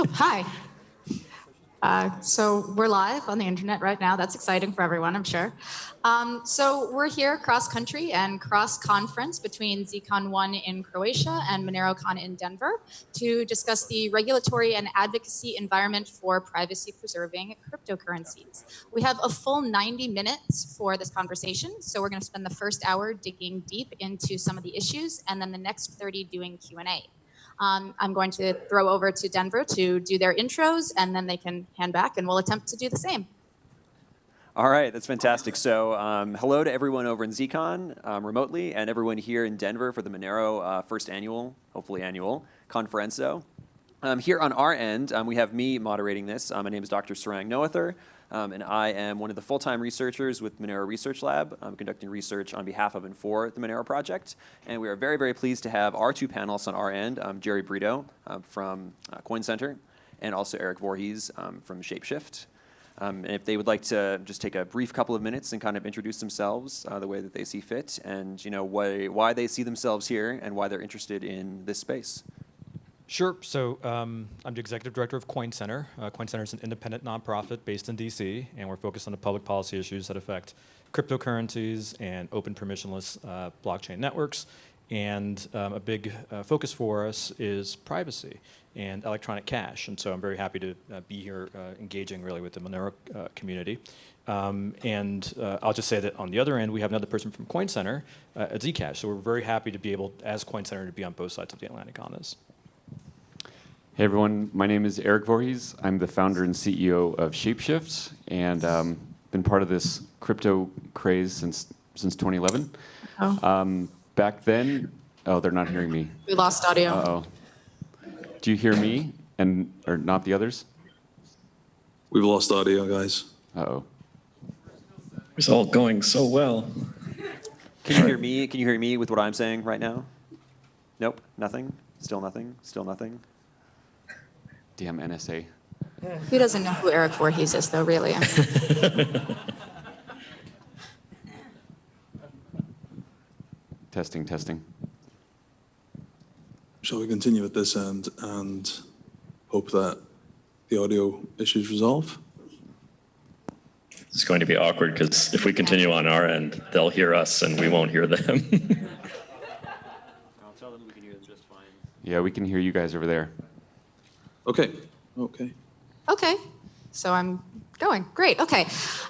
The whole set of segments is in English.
Oh, hi. Uh, so we're live on the internet right now. That's exciting for everyone, I'm sure. Um, so we're here cross country and cross conference between ZCon 1 in Croatia and MoneroCon in Denver to discuss the regulatory and advocacy environment for privacy preserving cryptocurrencies. We have a full 90 minutes for this conversation. So we're going to spend the first hour digging deep into some of the issues and then the next 30 doing Q&A. Um, I'm going to throw over to Denver to do their intros, and then they can hand back, and we'll attempt to do the same. All right, that's fantastic. So um, hello to everyone over in ZCon um, remotely, and everyone here in Denver for the Monero uh, first annual, hopefully annual, Konferenco. Um, here on our end, um, we have me moderating this. Uh, my name is Dr. Sarang Noether. Um, and I am one of the full-time researchers with Monero Research Lab. I'm conducting research on behalf of and for the Monero project. And we are very, very pleased to have our two panelists on our end, um, Jerry Brito uh, from uh, Coin Center, and also Eric Voorhees um, from Shapeshift. Um, and if they would like to just take a brief couple of minutes and kind of introduce themselves uh, the way that they see fit, and you know why, why they see themselves here and why they're interested in this space. Sure. So um, I'm the executive director of Coin Center. Uh, Coin Center is an independent nonprofit based in DC, and we're focused on the public policy issues that affect cryptocurrencies and open permissionless uh, blockchain networks. And um, a big uh, focus for us is privacy and electronic cash. And so I'm very happy to uh, be here uh, engaging really with the Monero uh, community. Um, and I'll just say that on the other end, we have another person from Coin Center at Zcash. So we're very happy to be able, as Coin Center, to be on both sides of the Atlantic on this. Hey everyone, my name is Eric Voorhees. I'm the founder and CEO of Shapeshift and um, been part of this crypto craze since since 2011. Oh. Um, back then, oh, they're not hearing me. We lost audio. Uh oh. Do you hear me and or not the others? We've lost audio, guys. Uh oh. It's all going so well. Can you hear me? Can you hear me with what I'm saying right now? Nope, nothing. Still nothing. Still nothing. Damn NSA. Who doesn't know who Eric Voorhees is, though, really? testing, testing. Shall we continue at this end and hope that the audio issues resolve? It's going to be awkward because if we continue on our end, they'll hear us and we won't hear them. I'll tell them we can hear them just fine. Yeah, we can hear you guys over there. Okay, okay. Okay, so I'm going. Great, okay.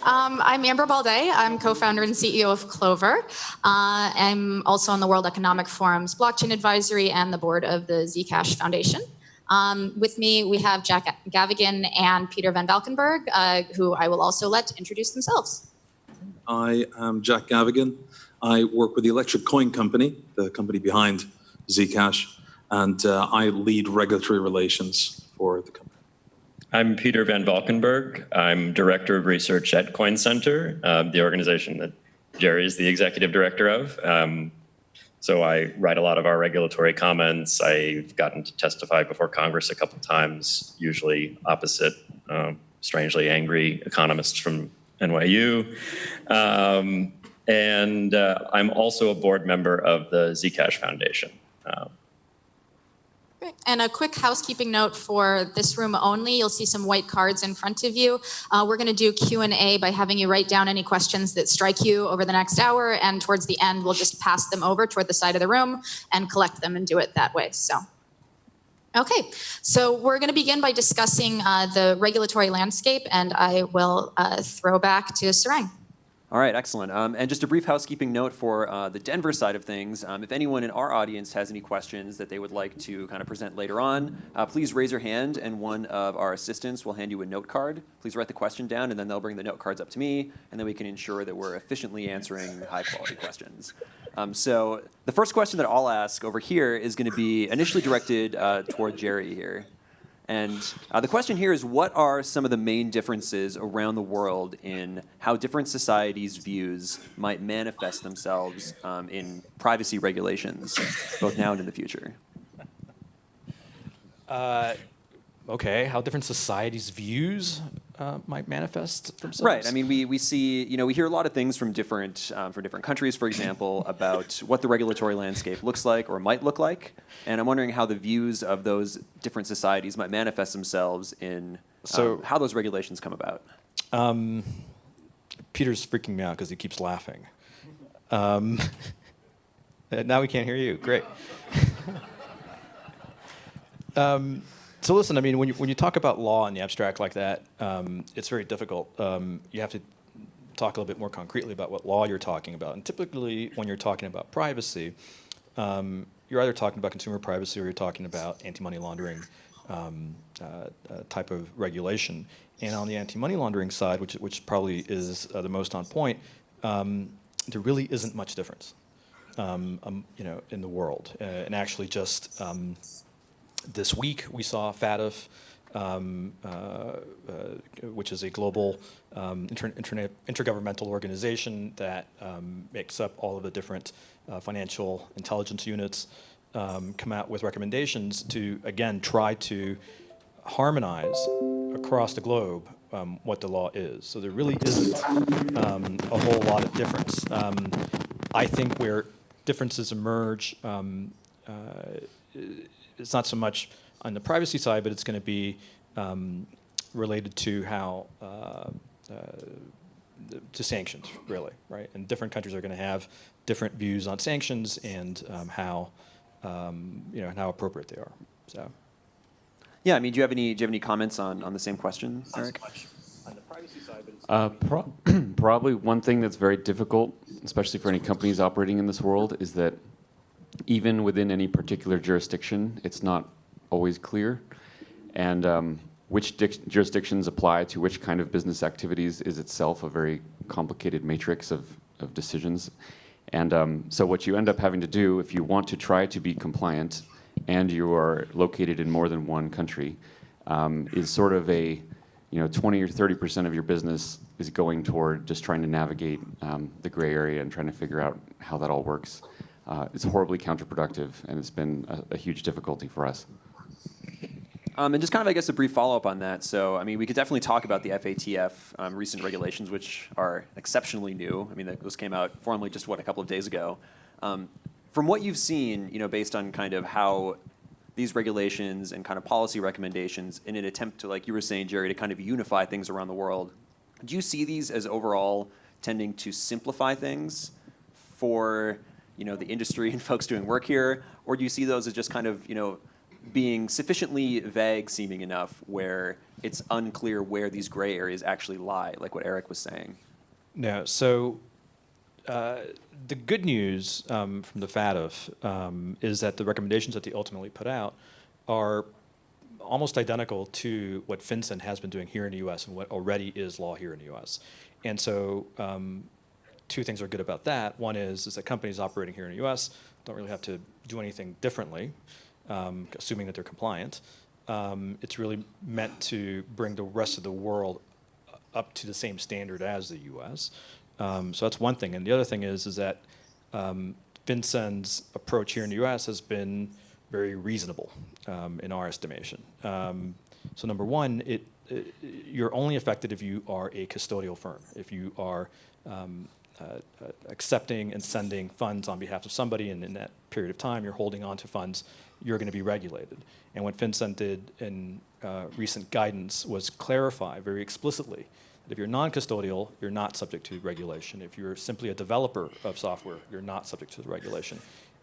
Um, I'm Amber Baldet. I'm co-founder and CEO of Clovyr. Uh, I'm also on the World Economic Forum's Blockchain Advisory and the board of the Zcash Foundation. Um, with me, we have Jack Gavigan and Peter Van Valkenburgh, uh, who I will also let introduce themselves. I am Jack Gavigan. I work with the Electric Coin Company, the company behind Zcash, and uh, I lead regulatory relations for the company? I'm Peter Van Valkenburgh. I'm Director of Research at Coin Center, uh, the organization that Jerry is the executive director of. Um, so I write a lot of our regulatory comments. I've gotten to testify before Congress a couple times, usually opposite um, strangely angry economists from NYU. Um, and uh, I'm also a board member of the Zcash Foundation. And a quick housekeeping note for this room only, you'll see some white cards in front of you. Uh, we're gonna do Q&A by having you write down any questions that strike you over the next hour, and towards the end, we'll just pass them over toward the side of the room and collect them and do it that way, so. Okay, so we're gonna begin by discussing uh, the regulatory landscape, and I will uh, throw back to Sarang. All right, excellent. Um, and just a brief housekeeping note for uh, the Denver side of things. Um, if anyone in our audience has any questions that they would like to kind of present later on, uh, please raise your hand and one of our assistants will hand you a note card. Please write the question down and then they'll bring the note cards up to me and then we can ensure that we're efficiently answering high quality questions. Um, so the first question that I'll ask over here is going to be initially directed uh, toward Jerry here. And uh, the question here is, what are some of the main differences around the world in how different societies' views might manifest themselves um, in privacy regulations, both now and in the future? Uh, okay, how different societies' views? Uh, might manifest themselves? Right. I mean, we, we see, you know, we hear a lot of things from different, um, from different countries, for example, about what the regulatory landscape looks like or might look like. And I'm wondering how the views of those different societies might manifest themselves in um, So- how those regulations come about. Peter's freaking me out because he keeps laughing. Um, now we can't hear you. Great. so listen, I mean, when you, when you talk about law in the abstract like that, um, it's very difficult. Um, you have to talk a little bit more concretely about what law you're talking about. And typically, when you're talking about privacy, um, you're either talking about consumer privacy or you're talking about anti-money laundering um, uh, uh, type of regulation. And on the anti-money laundering side, which, which probably is uh, the most on point, um, there really isn't much difference, um, um, you know, in the world. Uh, and actually, just um, this week we saw FATF, um, uh, uh, which is a global um, inter internet, intergovernmental organization that um, makes up all of the different uh, financial intelligence units, um, come out with recommendations to, again, try to harmonize across the globe um, what the law is. So there really isn't a whole lot of difference. I think where differences emerge, uh, it's not so much on the privacy side, but it's going to be um, related to how uh, uh, to sanctions, really, right? And different countries are going to have different views on sanctions and um, how um, you know and how appropriate they are. So. Yeah, I mean, do you have any, do you have any comments on, on the same question, Eric? Uh, pro- probably one thing that's very difficult, especially for any companies operating in this world, is that even within any particular jurisdiction, it's not always clear. And um, which jurisdictions apply to which kind of business activities is itself a very complicated matrix of, of decisions. And um, so what you end up having to do if you want to try to be compliant and you are located in more than one country um, is sort of a, you know, 20 or 30 percent of your business is going toward just trying to navigate um, the gray area and trying to figure out how that all works. Uh, it's horribly counterproductive, and it's been a, a huge difficulty for us. Um, and just kind of, I guess, a brief follow-up on that. So, I mean, we could definitely talk about the FATF um, recent regulations, which are exceptionally new. I mean, those came out formally just, what, a couple of days ago. Um, from what you've seen, you know, based on kind of how these regulations and kind of policy recommendations in an attempt to, like you were saying, Jerry, to kind of unify things around the world, do you see these as overall tending to simplify things for, you know, the industry and folks doing work here? Or do you see those as just kind of, you know, being sufficiently vague seeming enough where it's unclear where these gray areas actually lie, like what Eric was saying? No. So uh, the good news um, from the FATF um, is that the recommendations that they ultimately put out are almost identical to what FinCEN has been doing here in the U.S. and what already is law here in the U.S. And so um, two things are good about that. One is, is that companies operating here in the U.S. don't really have to do anything differently, um, assuming that they're compliant. Um, it's really meant to bring the rest of the world up to the same standard as the U.S. Um, so that's one thing. And the other thing is, is that um, FinCEN's approach here in the U.S. has been very reasonable um, in our estimation. Um, so number one, it, it, you're only affected if you are a custodial firm, if you are um, accepting and sending funds on behalf of somebody, and in that period of time, you're holding on to funds, you're going to be regulated. And what FinCEN did in uh, recent guidance was clarify very explicitly that if you're non-custodial, you're not subject to regulation. If you're simply a developer of software, you're not subject to the regulation.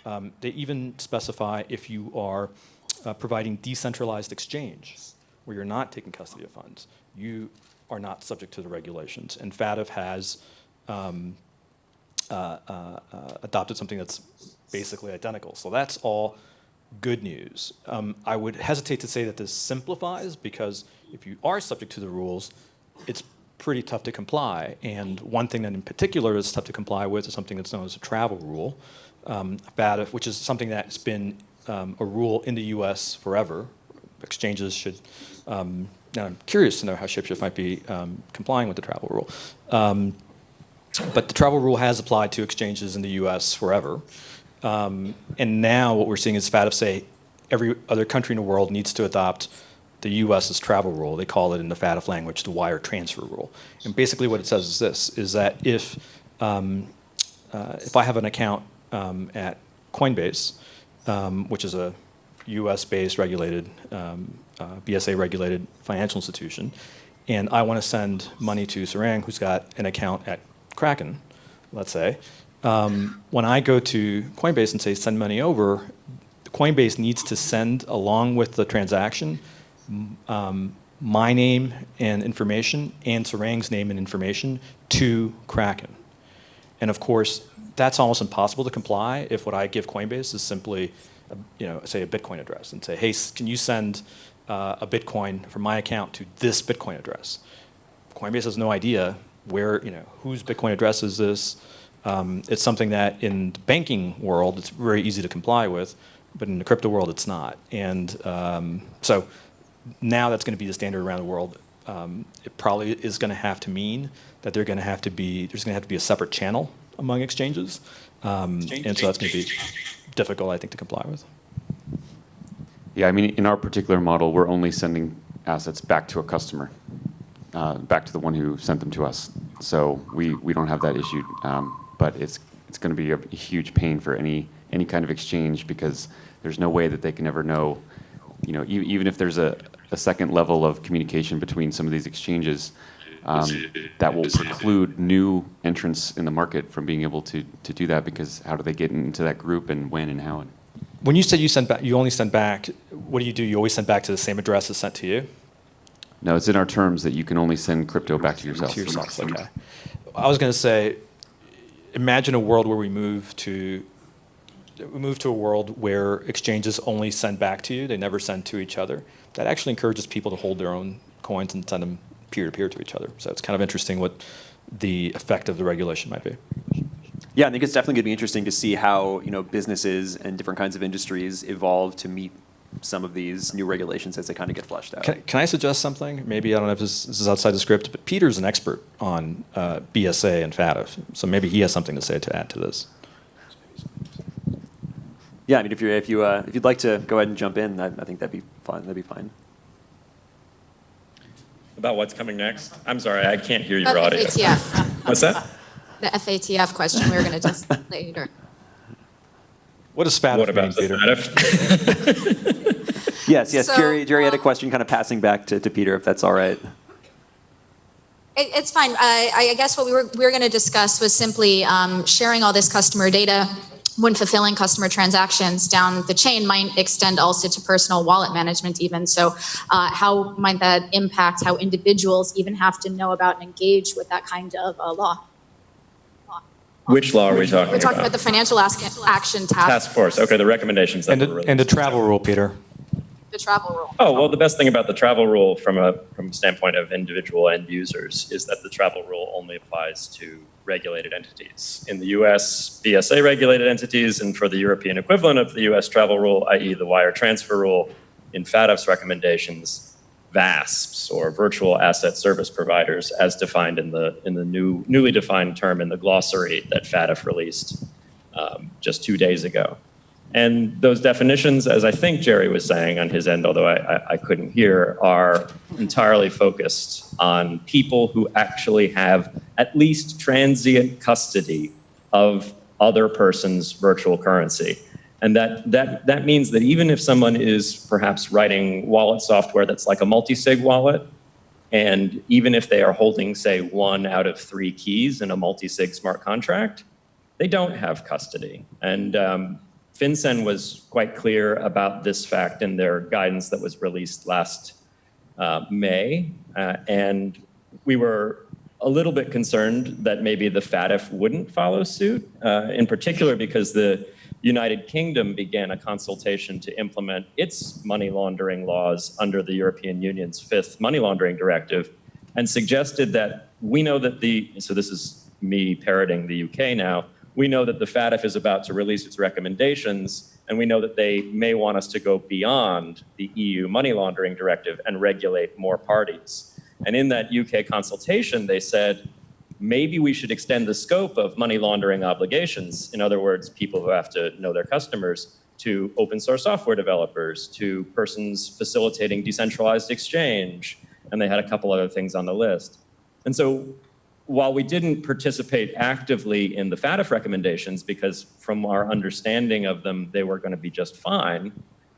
Um, they even specify if you are uh, providing decentralized exchange, where you're not taking custody of funds, you are not subject to the regulations. And FATF has um, uh, uh, uh, adopted something that's basically identical. So that's all good news. Um, I would hesitate to say that this simplifies because if you are subject to the rules, it's pretty tough to comply. And one thing that in particular is tough to comply with is something that's known as a travel rule, um, which is something that's been um, a rule in the US forever. Exchanges should, um, now I'm curious to know how ShapeShift might be um, complying with the travel rule. But the travel rule has applied to exchanges in the US forever. Um, and now what we're seeing is FATF say every other country in the world needs to adopt the U.S.'s travel rule. They call it in the FATF language the wire transfer rule. And basically what it says is this, is that if, um, uh, if I have an account um, at Coinbase, um, which is a US-based regulated, um, uh, BSA-regulated financial institution, and I want to send money to Sarang, who's got an account at Kraken, let's say, um, when I go to Coinbase and say send money over, Coinbase needs to send along with the transaction um, my name and information and Sarang's name and information to Kraken. And of course, that's almost impossible to comply if what I give Coinbase is simply, a, you know, say a Bitcoin address and say, hey, can you send uh, a Bitcoin from my account to this Bitcoin address? Coinbase has no idea where, you know, whose Bitcoin address is this. Um, it's something that in the banking world, it's very easy to comply with, but in the crypto world, it's not. And um, so now that's going to be the standard around the world. Um, it probably is going to have to mean that they're going to have to be, there's going to have to be a separate channel among exchanges. Um, and so that's going to be difficult, I think, to comply with. Yeah, I mean, in our particular model, we're only sending assets back to a customer, uh, back to the one who sent them to us. So we, we don't have that issue, um, but it's, it's going to be a, huge pain for any, any kind of exchange because there's no way that they can ever know, you know, e- even if there's a, a second level of communication between some of these exchanges, um, that will preclude new entrants in the market from being able to, to do that because how do they get into that group and when and how? When you said you send back, you only send back, what do you do? You always send back to the same address as sent to you? No, it's in our terms that you can only send crypto back to yourself. To yourself, okay. I was going to say, imagine a world where we move to, we move to a world where exchanges only send back to you, they never send to each other. That actually encourages people to hold their own coins and send them peer-to-peer to each other. So it's kind of interesting what the effect of the regulation might be. Yeah, I think it's definitely going to be interesting to see how you know businesses and different kinds of industries evolve to meet some of these new regulations as they kind of get fleshed out. Can, can I suggest something? Maybe, I don't know if this, this is outside the script, but Peter's an expert on uh, BSA and FATF, so maybe he has something to say to add to this. Yeah, I mean, if you if you uh, if you'd like to go ahead and jump in, I, I think that'd be fine. That'd be fine. About what's coming next? I'm sorry, I can't hear your About audio. FATF, What's that? the FATF question we were going to just later. What does FATF What mean, about the Peter? FATF? Yes, yes. So, Jerry Jerry had a um, question, kind of passing back to, to Peter, if that's all right. It, it's fine. I, I guess what we were, we were going to discuss was simply um, sharing all this customer data when fulfilling customer transactions down the chain might extend also to personal wallet management even. So uh, how might that impact how individuals even have to know about and engage with that kind of uh, law? Which law are we talking about? We're talking about? about the financial Ask- action task, Task force, okay, the recommendations that And were released. and the travel rule, Peter. The travel rule. Oh, well, the best thing about the travel rule from a, from a standpoint of individual end users is that the travel rule only applies to regulated entities. In the US, BSA regulated entities, and for the European equivalent of the US travel rule, i.e. the wire transfer rule, in FATF's recommendations, VASPs or virtual asset service providers as defined in the, in the new, newly defined term in the glossary that FATF released um, just two days ago. And those definitions, as I think Jerry was saying on his end, although I, I, I couldn't hear, are entirely focused on people who actually have at least transient custody of other person's virtual currency. And that, that, that means that even if someone is perhaps writing wallet software that's like a multi-sig wallet, and even if they are holding, say, one out of three keys in a multi-sig smart contract, they don't have custody. And um, FinCEN was quite clear about this fact in their guidance that was released last uh, May. Uh, and we were a little bit concerned that maybe the FATF wouldn't follow suit, uh, in particular because the United Kingdom began a consultation to implement its money laundering laws under the European Union's fifth money laundering directive and suggested that we know that the, so this is me parroting the UK now, we know that the FATF is about to release its recommendations, and we know that they may want us to go beyond the EU money laundering directive and regulate more parties. And in that UK consultation, they said, maybe we should extend the scope of money laundering obligations, in other words, people who have to know their customers, to open source software developers, to persons facilitating decentralized exchange, and they had a couple other things on the list. And so while we didn't participate actively in the FATF recommendations, because from our understanding of them, they were going to be just fine,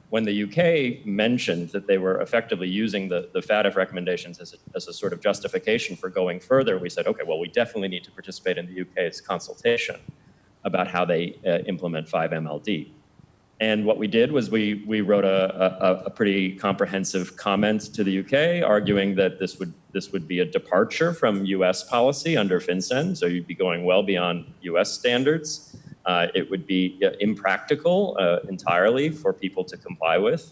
when the UK mentioned that they were effectively using the, the FATF recommendations as a, as a sort of justification for going further, we said, okay, well, we definitely need to participate in the UK's consultation about how they uh, implement 5MLD. And what we did was we, we wrote a, a, a, pretty comprehensive comment to the UK arguing that this would, this would be a departure from US policy under FinCEN, so you'd be going well beyond US standards. Uh, it would be impractical uh, entirely for people to comply with.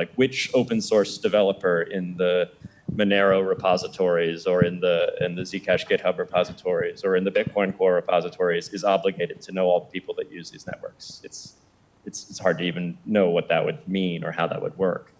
like which open source developer in the Monero repositories or in the in the Zcash GitHub repositories or in the Bitcoin Core repositories is obligated to know all the people that use these networks. It's it's, it's hard to even know what that would mean or how that would work.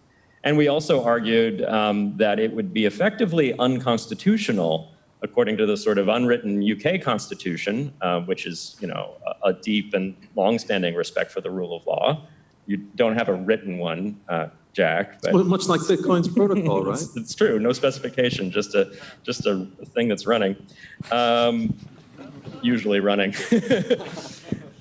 And we also argued um, that it would be effectively unconstitutional according to the sort of unwritten UK constitution, uh, which is you know a, a deep and long-standing respect for the rule of law. You don't have a written one, uh, Jack. But well, much like Bitcoin's protocol, right? it's, it's, true. No specification, just a just a thing that's running, um, usually running.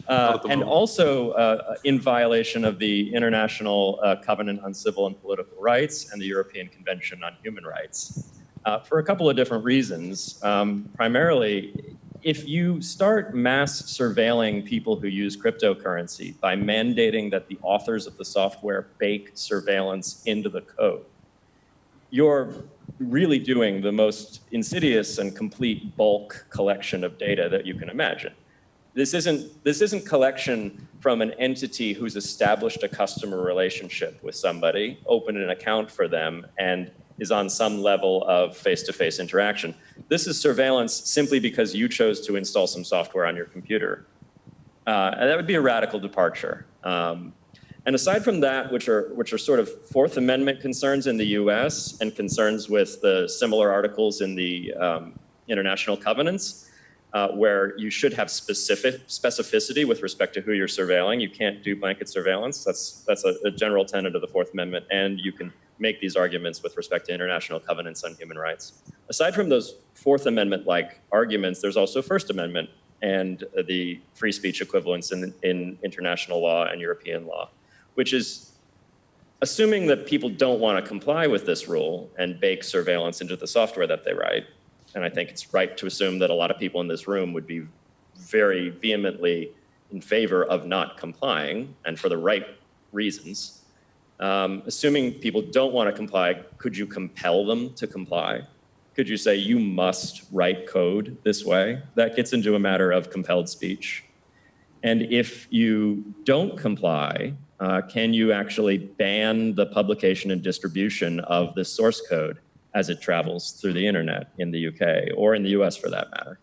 Uh, and also uh, in violation of the International uh, Covenant on Civil and Political Rights and the European Convention on Human Rights uh, for a couple of different reasons. Um, primarily, if you start mass surveilling people who use cryptocurrency by mandating that the authors of the software bake surveillance into the code, you're really doing the most insidious and complete bulk collection of data that you can imagine. This isn't, this isn't collection from an entity who's established a customer relationship with somebody, opened an account for them, and is on some level of face-to-face -face interaction. This is surveillance simply because you chose to install some software on your computer. Uh, and that would be a radical departure. Um, and aside from that, which are, which are sort of Fourth Amendment concerns in the US and concerns with the similar articles in the um, international covenants, uh, where you should have specific specificity with respect to who you're surveilling. You can't do blanket surveillance. That's that's a, a, general tenet of the Fourth Amendment, and you can make these arguments with respect to international covenants on human rights. Aside from those Fourth Amendment-like arguments, there's also First Amendment and the free speech equivalents in, in international law and European law, which is assuming that people don't want to comply with this rule and bake surveillance into the software that they write, and I think it's right to assume that a lot of people in this room would be very vehemently in favor of not complying and for the right reasons. Um, assuming people don't want to comply, could you compel them to comply? Could you say you must write code this way? That gets into a matter of compelled speech. And if you don't comply, uh, can you actually ban the publication and distribution of this source code? As it travels through the internet in the UK or in the US for that matter?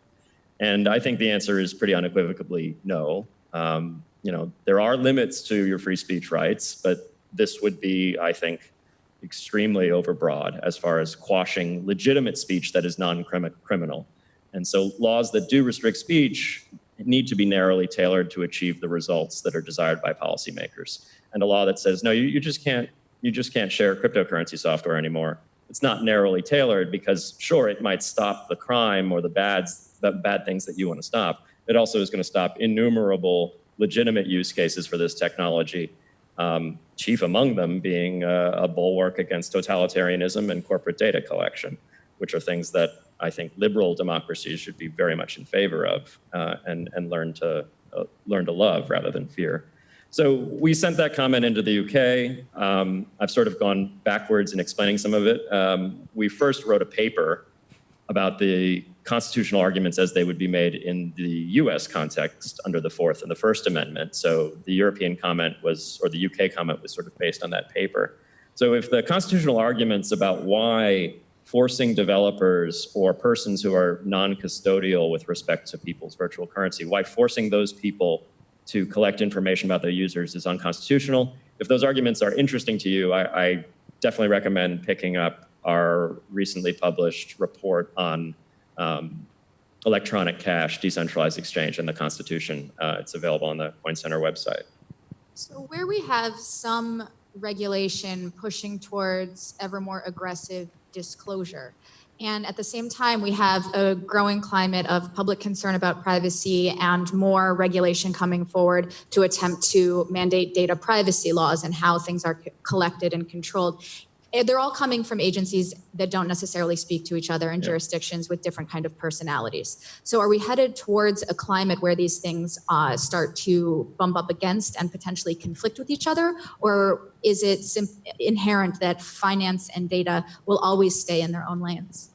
And I think the answer is pretty unequivocally no. Um, you know, there are limits to your free speech rights, but this would be, I think, extremely overbroad as far as quashing legitimate speech that is non-criminal. And so laws that do restrict speech need to be narrowly tailored to achieve the results that are desired by policymakers. And a law that says, no, you, you just can't you just can't share cryptocurrency software anymore it's not narrowly tailored because sure, it might stop the crime or the bads, the bad things that you want to stop. It also is going to stop innumerable legitimate use cases for this technology, um, chief among them being a, a bulwark against totalitarianism and corporate data collection, which are things that I think liberal democracies should be very much in favor of uh, and, and learn to uh, learn to love rather than fear. So we sent that comment into the UK. Um, I've sort of gone backwards in explaining some of it. Um, we first wrote a paper about the constitutional arguments as they would be made in the US context under the Fourth and the First Amendment. So the European comment was, or the UK comment was sort of based on that paper. So if the constitutional arguments about why forcing developers or persons who are non-custodial with respect to people's virtual currency, why forcing those people to collect information about their users is unconstitutional. If those arguments are interesting to you, I, I definitely recommend picking up our recently published report on um, electronic cash, decentralized exchange, and the Constitution. Uh, it's available on the Coin Center website. So where we have some regulation pushing towards ever more aggressive disclosure, and at the same time, we have a growing climate of public concern about privacy and more regulation coming forward to attempt to mandate data privacy laws and how things are collected and controlled. Eh, They're all coming from agencies that don't necessarily speak to each other and jurisdictions with different kind of personalities. So are we headed towards a climate where these things uh, start to bump up against and potentially conflict with each other? Or is it inherent that finance and data will always stay in their own lanes?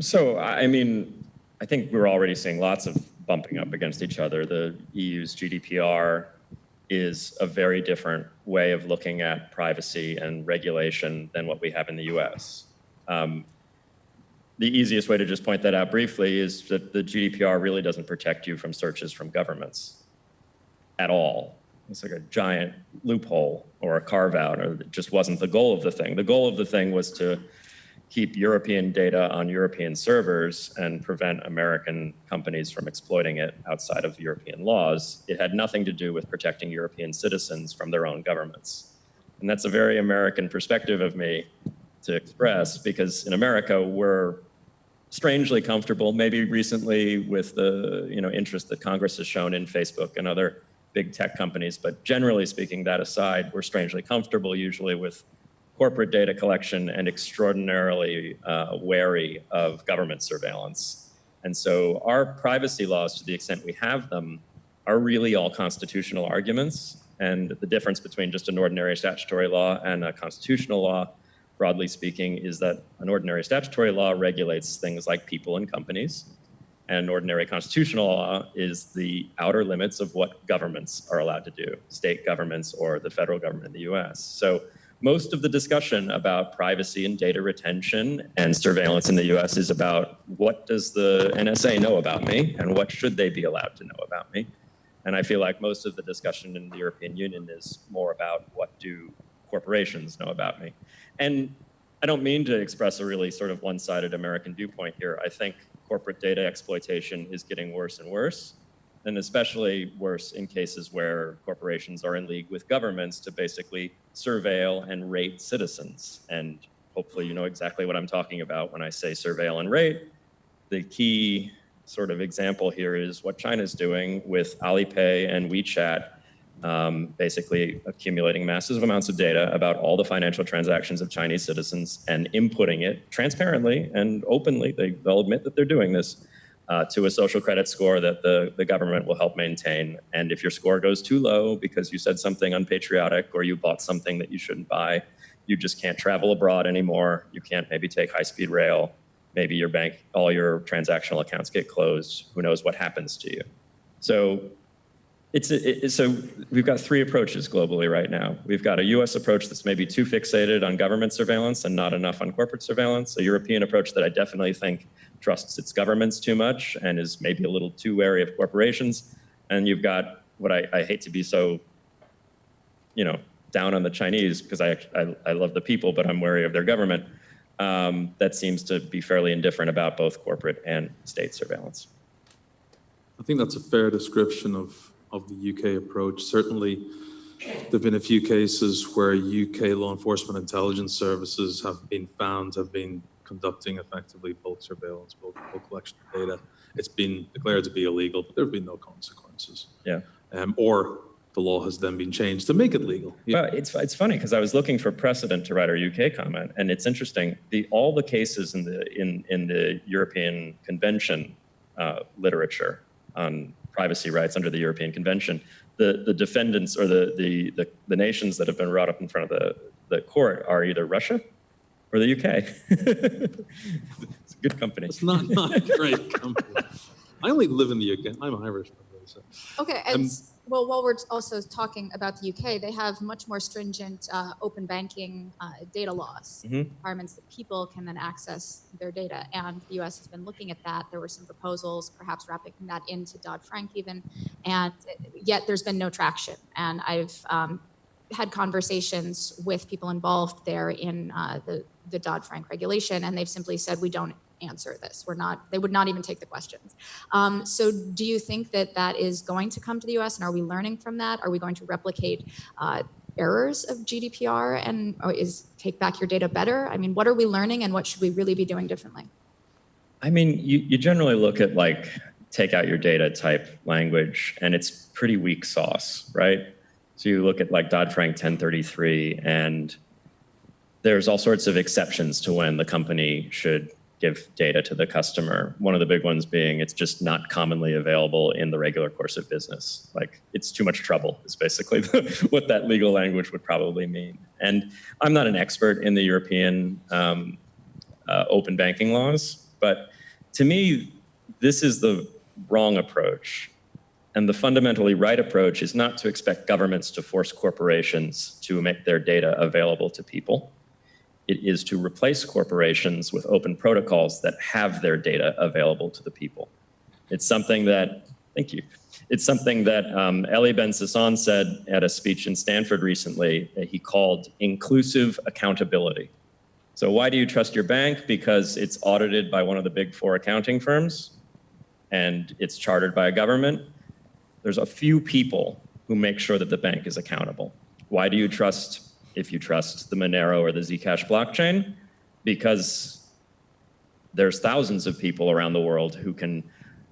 So, I mean, I think we're already seeing lots of bumping up against each other. The EU's GDPR is a very different way of looking at privacy and regulation than what we have in the US. Um, the easiest way to just point that out briefly is that the GDPR really doesn't protect you from searches from governments at all. It's like a giant loophole or a carve out, or it just wasn't the goal of the thing. The goal of the thing was to keep European data on European servers and prevent American companies from exploiting it outside of European laws. It had nothing to do with protecting European citizens from their own governments. And that's a very American perspective of me to express because in America, we're strangely comfortable, maybe recently with the you know, interest that Congress has shown in Facebook and other big tech companies. But generally speaking, that aside, we're strangely comfortable usually with corporate data collection and extraordinarily uh, wary of government surveillance. And so our privacy laws, to the extent we have them, are really all constitutional arguments. And the difference between just an ordinary statutory law and a constitutional law, broadly speaking, is that an ordinary statutory law regulates things like people and companies. And ordinary constitutional law is the outer limits of what governments are allowed to do, state governments or the federal government in the US. So most of the discussion about privacy and data retention and surveillance in the US is about what does the NSA know about me and what should they be allowed to know about me. And I feel like most of the discussion in the European Union is more about what do corporations know about me. And I don't mean to express a really sort of one-sided American viewpoint here. I think corporate data exploitation is getting worse and worse, and especially worse in cases where corporations are in league with governments to basically surveil and rate citizens. And hopefully you know exactly what I'm talking about when I say surveil and rate. The key sort of example here is what China's doing with Alipay and WeChat um, basically accumulating massive amounts of data about all the financial transactions of Chinese citizens and inputting it transparently and openly. They, they'll admit that they're doing this uh, to a social credit score that the, the government will help maintain. And if your score goes too low because you said something unpatriotic or you bought something that you shouldn't buy, you just can't travel abroad anymore. You can't maybe take high speed rail. Maybe your bank, all your transactional accounts get closed. Who knows what happens to you? So it's, it, so we've got three approaches globally right now. We've got a US approach that's maybe too fixated on government surveillance and not enough on corporate surveillance, a European approach that I definitely think trusts its governments too much and is maybe a little too wary of corporations. And you've got what I, I hate to be so, you know, down on the Chinese because I, I, I love the people, but I'm wary of their government. Um, that seems to be fairly indifferent about both corporate and state surveillance. I think that's a fair description of, of the UK approach. Certainly, there've been a few cases where UK law enforcement intelligence services have been found have been conducting effectively bulk surveillance, bulk, bulk collection of data. It's been declared to be illegal, but there have been no consequences. Yeah. Um, or the law has then been changed to make it legal. Yeah. Well, it's it's funny because I was looking for precedent to write our UK comment, and it's interesting. The all the cases in the in in the European Convention uh, literature on privacy rights under the European Convention, the the defendants or the the the, the nations that have been brought up in front of the the court are either Russia or the UK. it's a good company. It's not, not a great company. I only live in the UK. I'm Irish, by the way. So. Okay, Um, and s- well, while we're also talking about the UK, they have much more stringent uh, open banking uh, data laws, Mhm. requirements that people can then access their data. And the US has been looking at that. There were some proposals, perhaps wrapping that into Dodd Frank even, and yet there's been no traction. And I've um, had conversations with people involved there in uh, the, the Dodd Frank regulation, and they've simply said we don't answer this. We're not, they would not even take the questions. Um, so do you think that that is going to come to the US and are we learning from that? Are we going to replicate uh, errors of GDPR and or is take back your data better? I mean, what are we learning and what should we really be doing differently? I mean, you, you generally look at like take out your data type language and it's pretty weak sauce, right? So you look at like Dodd-Frank 1033 and there's all sorts of exceptions to when the company should give data to the customer. One of the big ones being it's just not commonly available in the regular course of business. Like it's too much trouble is basically what that legal language would probably mean. And I'm not an expert in the European um, uh, open banking laws, but to me, this is the wrong approach. And the fundamentally right approach is not to expect governments to force corporations to make their data available to people. It is to replace corporations with open protocols that have their data available to the people. It's something that, thank you, it's something that um, Eli Ben-Sasson said at a speech in Stanford recently that he called inclusive accountability. So why do you trust your bank? Because it's audited by one of the big four accounting firms and it's chartered by a government. There's a few people who make sure that the bank is accountable. Why do you trust, if you trust the Monero or the Zcash blockchain? Because there's thousands of people around the world who can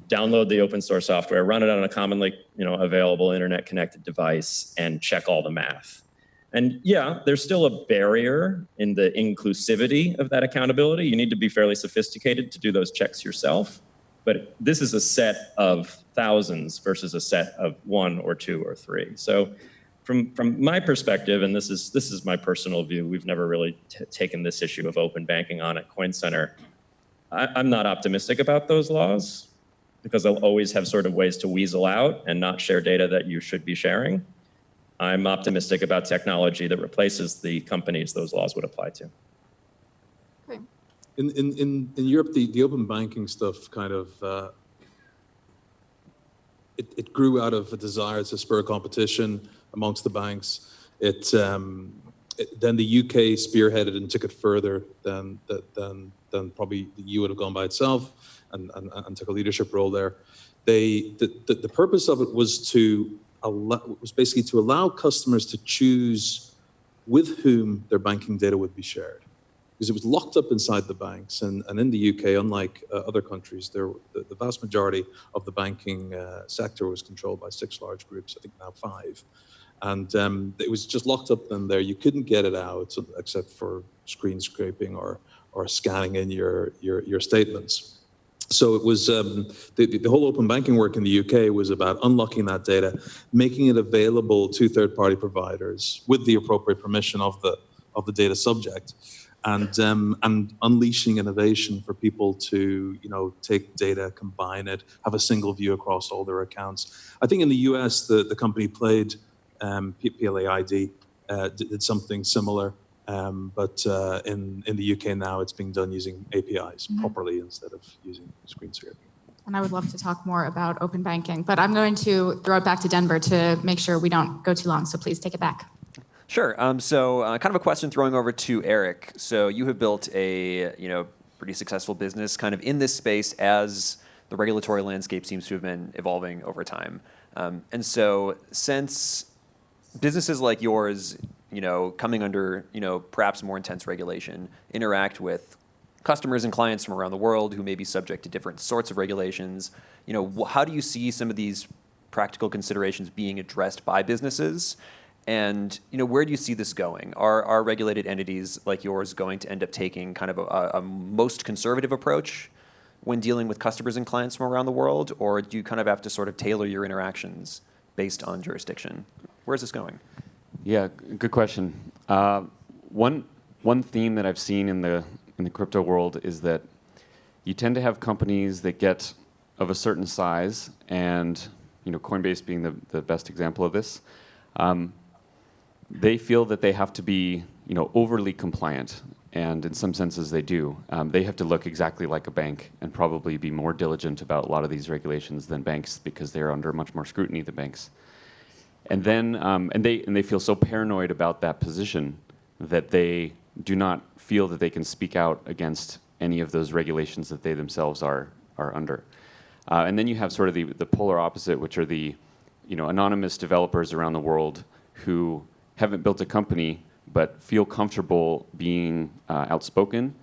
download the open source software, run it on a commonly you know, available internet connected device and check all the math. And yeah, there's still a barrier in the inclusivity of that accountability. You need to be fairly sophisticated to do those checks yourself. But this is a set of thousands versus a set of one or two or three. So from, from my perspective, and this is, this is my personal view, we've never really taken this issue of open banking on at Coin Center. I, I'm not optimistic about those laws because they'll always have sort of ways to weasel out and not share data that you should be sharing. I'm optimistic about technology that replaces the companies those laws would apply to. Okay. In, in, in, in Europe, the, the open banking stuff kind of, uh, it, it grew out of a desire to spur competition amongst the banks. It, um, it, then the UK spearheaded and took it further than, than, than probably the EU would have gone by itself and, and, and took a leadership role there. They, the, the, the purpose of it was to allow, was basically to allow customers to choose with whom their banking data would be shared. Because it was locked up inside the banks. And, and in the UK, unlike uh, other countries, there, the, the, vast majority of the banking uh, sector was controlled by six large groups, I think now five. And um, it was just locked up in there. You couldn't get it out except for screen scraping or, or scanning in your, your, your statements. So it was um, the, the whole open banking work in the UK was about unlocking that data, making it available to third-party providers with the appropriate permission of the of the data subject, and um, and unleashing innovation for people to you know take data, combine it, have a single view across all their accounts. I think in the US the the company Plaid um, PLAID uh, did something similar. Um, but uh, in, in the UK now, it's being done using APIs mm -hmm. properly instead of using screen scraping. And I would love to talk more about open banking, but I'm going to throw it back to Denver to make sure we don't go too long. So please take it back. Sure. Um, so uh, kind of a question throwing over to Eric. So you have built a you know pretty successful business kind of in this space as the regulatory landscape seems to have been evolving over time. Um, and so since businesses like yours you know, coming under, you know, perhaps more intense regulation, interact with customers and clients from around the world who may be subject to different sorts of regulations. You know, how do you see some of these practical considerations being addressed by businesses? And you know, where do you see this going? Are, are regulated entities like yours going to end up taking kind of a, a most conservative approach when dealing with customers and clients from around the world? Or do you kind of have to sort of tailor your interactions based on jurisdiction? Where's this going? Yeah, good question. Uh, one one theme that I've seen in the in the crypto world is that you tend to have companies that get of a certain size, and you know, Coinbase being the, the best example of this. Um, they feel that they have to be you know overly compliant, and in some senses they do. Um, they have to look exactly like a bank and probably be more diligent about a lot of these regulations than banks because they're under much more scrutiny than banks. And then, um, and they and they feel so paranoid about that position that they do not feel that they can speak out against any of those regulations that they themselves are, are under. Uh, and then you have sort of the, the polar opposite, which are the you know, anonymous developers around the world who haven't built a company but feel comfortable being uh, outspoken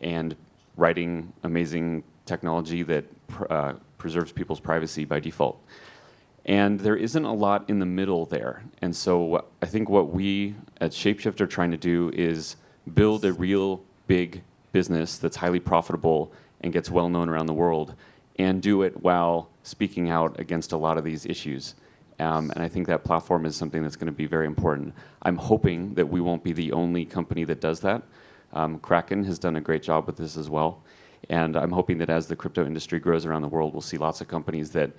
and writing amazing technology that pr- uh, preserves people's privacy by default. And there isn't a lot in the middle there. And so I think what we at Shapeshift are trying to do is build a real big business that's highly profitable and gets well known around the world and do it while speaking out against a lot of these issues. Um, and I think that platform is something that's going to be very important. I'm hoping that we won't be the only company that does that. Um, Kraken has done a great job with this as well. And I'm hoping that as the crypto industry grows around the world, we'll see lots of companies that,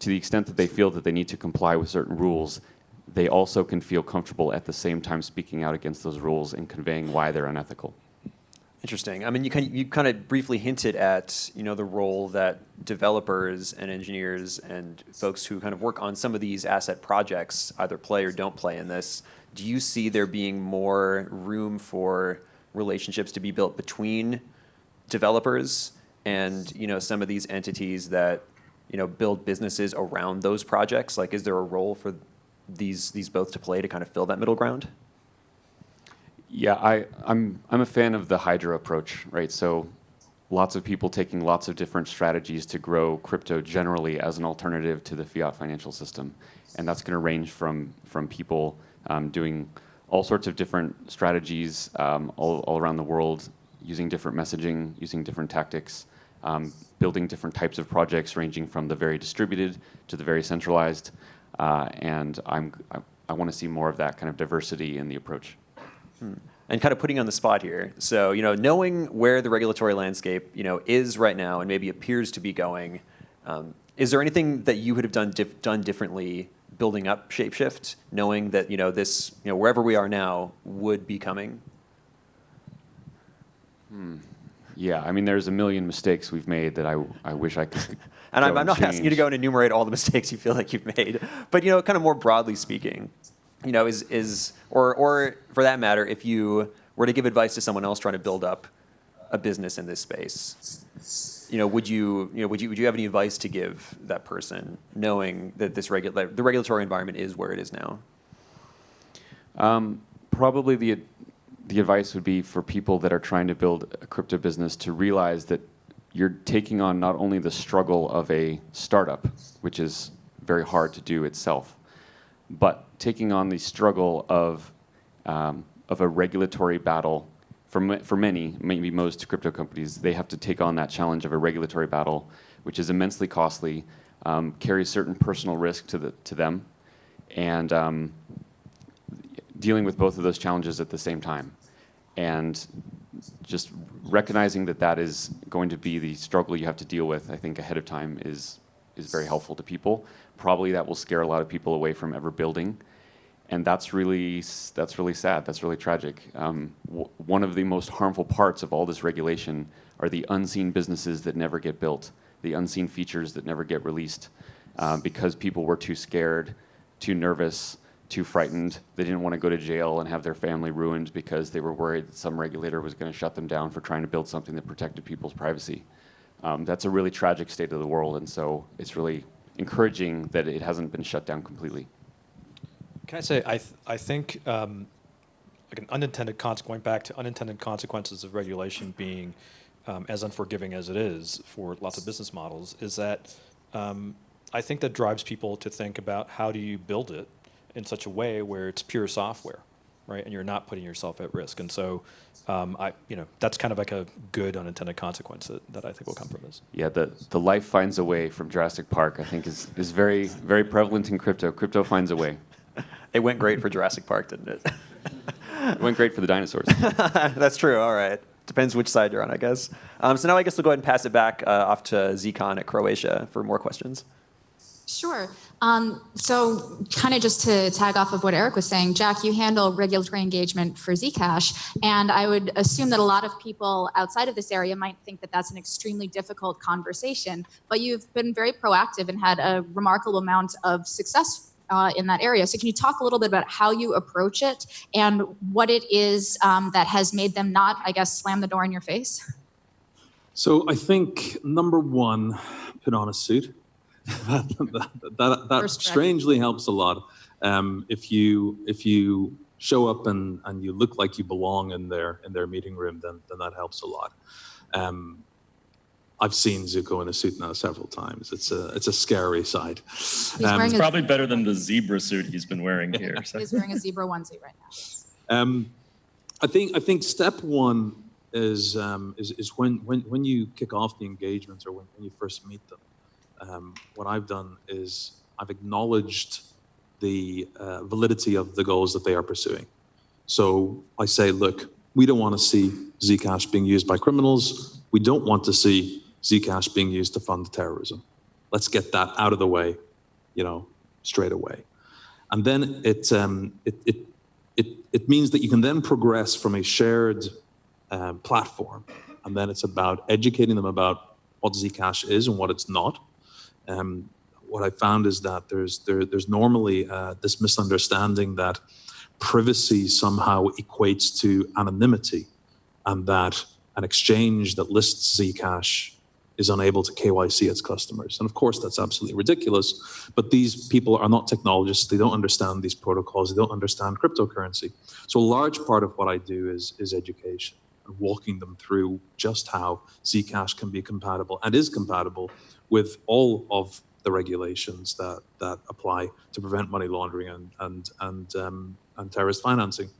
to the extent that they feel that they need to comply with certain rules, they also can feel comfortable at the same time speaking out against those rules and conveying why they're unethical. Interesting. I mean, you kind of, you kind of briefly hinted at you know the role that developers and engineers and folks who kind of work on some of these asset projects either play or don't play in this. Do you see there being more room for relationships to be built between developers and you know some of these entities that you know build businesses around those projects? Like, is there a role for these these both to play to kind of fill that middle ground? Yeah, I, I'm, I'm a fan of the Hydra approach, right? So lots of people taking lots of different strategies to grow crypto generally as an alternative to the fiat financial system. And that's going to range from, from people um, doing all sorts of different strategies um, all, all around the world, using different messaging, using different tactics, um, building different types of projects ranging from the very distributed to the very centralized. Uh, and I'm, I, I want to see more of that kind of diversity in the approach. and kind of putting on the spot here. So, you know, knowing where the regulatory landscape, you know, is right now and maybe appears to be going, um, is there anything that you would have done dif- done differently building up Shapeshift, knowing that you know this, you know, wherever we are now would be coming? Yeah, I mean, there's a million mistakes we've made that I, I wish I could. And I'm, I'm not asking you to go and enumerate all the mistakes you feel like you've made, but you know, kind of more broadly speaking, you know, is is or or for that matter, if you were to give advice to someone else trying to build up a business in this space, you know, would you you know would you would you have any advice to give that person, knowing that this regula- the regulatory environment is where it is now? Um, probably the the advice would be for people that are trying to build a crypto business to realize that you're taking on not only the struggle of a startup, which is very hard to do itself, but taking on the struggle of um, of a regulatory battle. For, for many, maybe most crypto companies, they have to take on that challenge of a regulatory battle, which is immensely costly, um, carries certain personal risk to the to them, and um, dealing with both of those challenges at the same time and just recognizing that that is going to be the struggle you have to deal with i think ahead of time is is very helpful to people. Probably that will scare a lot of people away from ever building. And that's really that's really sad. That's really tragic. Um, one of the most harmful parts of all this regulation are the unseen businesses that never get built the unseen features that never get released uh, because people were too scared too nervous too frightened. They didn't want to go to jail and have their family ruined because they were worried that some regulator was going to shut them down for trying to build something that protected people's privacy. Um, that's a really tragic state of the world, and so it's really encouraging that it hasn't been shut down completely. Can I say, I, th- I think um, like an unintended consequence, going back to unintended consequences of regulation being um, as unforgiving as it is for lots of business models, is that um, I think that drives people to think about how do you build it in such a way where it's pure software, right? And you're not putting yourself at risk. And so, um, I, you know, that's kind of like a good unintended consequence that, that I think will come from this. Yeah, the, the life finds a way from Jurassic Park, I think, is, is very, very prevalent in crypto. Crypto finds a way. It went great for Jurassic Park, didn't it? It went great for the dinosaurs. That's true. All right. Depends which side you're on, I guess. Um, so now I guess we'll go ahead and pass it back uh, off to Zcon at Croatia for more questions. Sure. Um, so, kind of just to tag off of what Eric was saying, Jack, you handle regulatory engagement for Zcash, and I would assume that a lot of people outside of this area might think that that's an extremely difficult conversation. But you've been very proactive and had a remarkable amount of success uh, in that area. So, can you talk a little bit about how you approach it and what it is um, that has made them not, I guess, slam the door in your face? So I think number one, put on a suit. That, that, that, that First step. strangely helps a lot. Um, if you if you show up and, and you look like you belong in their in their meeting room, then then that helps a lot. Um, I've seen Zooko in a suit now several times. It's a it's a scary sight. He's Um, wearing a, Probably better than the zebra suit he's been wearing here. so. he's wearing a zebra onesie right now. yes. Um, I think I think step one is um, is, is when, when when you kick off the engagement or when, when you first meet them. Um, what I've done is I've acknowledged the uh, validity of the goals that they are pursuing. So I say, look, we don't want to see Zcash being used by criminals. We don't want to see Zcash being used to fund terrorism. Let's get that out of the way, you know, straight away. And then it um, it, it it, it means that you can then progress from a shared um, platform, and then it's about educating them about what Zcash is and what it's not. Um, what I found is that there's there, there's normally uh, this misunderstanding that privacy somehow equates to anonymity, and that an exchange that lists Zcash is unable to KYC its customers. And of course, that's absolutely ridiculous. But these people are not technologists. They don't understand these protocols. They don't understand cryptocurrency. So a large part of what I do is, is education and walking them through just how Zcash can be compatible and is compatible with all of the regulations that, that apply to prevent money laundering and, and, and, um, and terrorist financing.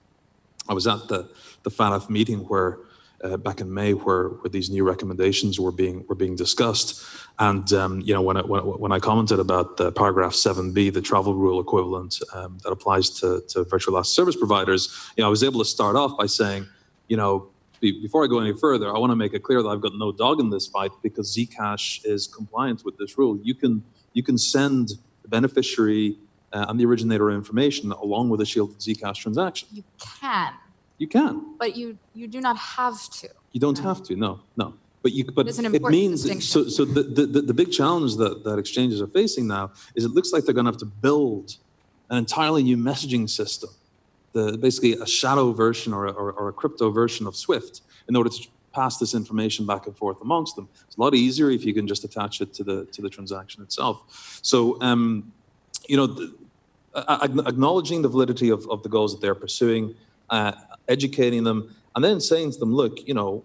I was at the, the FATF meeting where uh, back in May where, where these new recommendations were being were being discussed. And um, you know when I, when, when I commented about the paragraph 7b, the travel rule equivalent um, that applies to, to virtual asset service providers, you know I was able to start off by saying, you know, be, before I go any further, I want to make it clear that I've got no dog in this fight because Zcash is compliant with this rule. You can you can send the beneficiary uh, and the originator information along with a shielded Zcash transaction. You can, You can. but you you do not have to. You don't have to, no, no. But you, but an it means, so, so the, the, the- big challenge that, that exchanges are facing now is it looks like they're gonna have to build an entirely new messaging system. The, basically a shadow version or a, or, or a crypto version of Swift in order to pass this information back and forth amongst them. It's a lot easier if you can just attach it to the, to the transaction itself. So, um, you know, the, acknowledging the validity of, of the goals that they're pursuing, uh, educating them, and then saying to them, look, you know,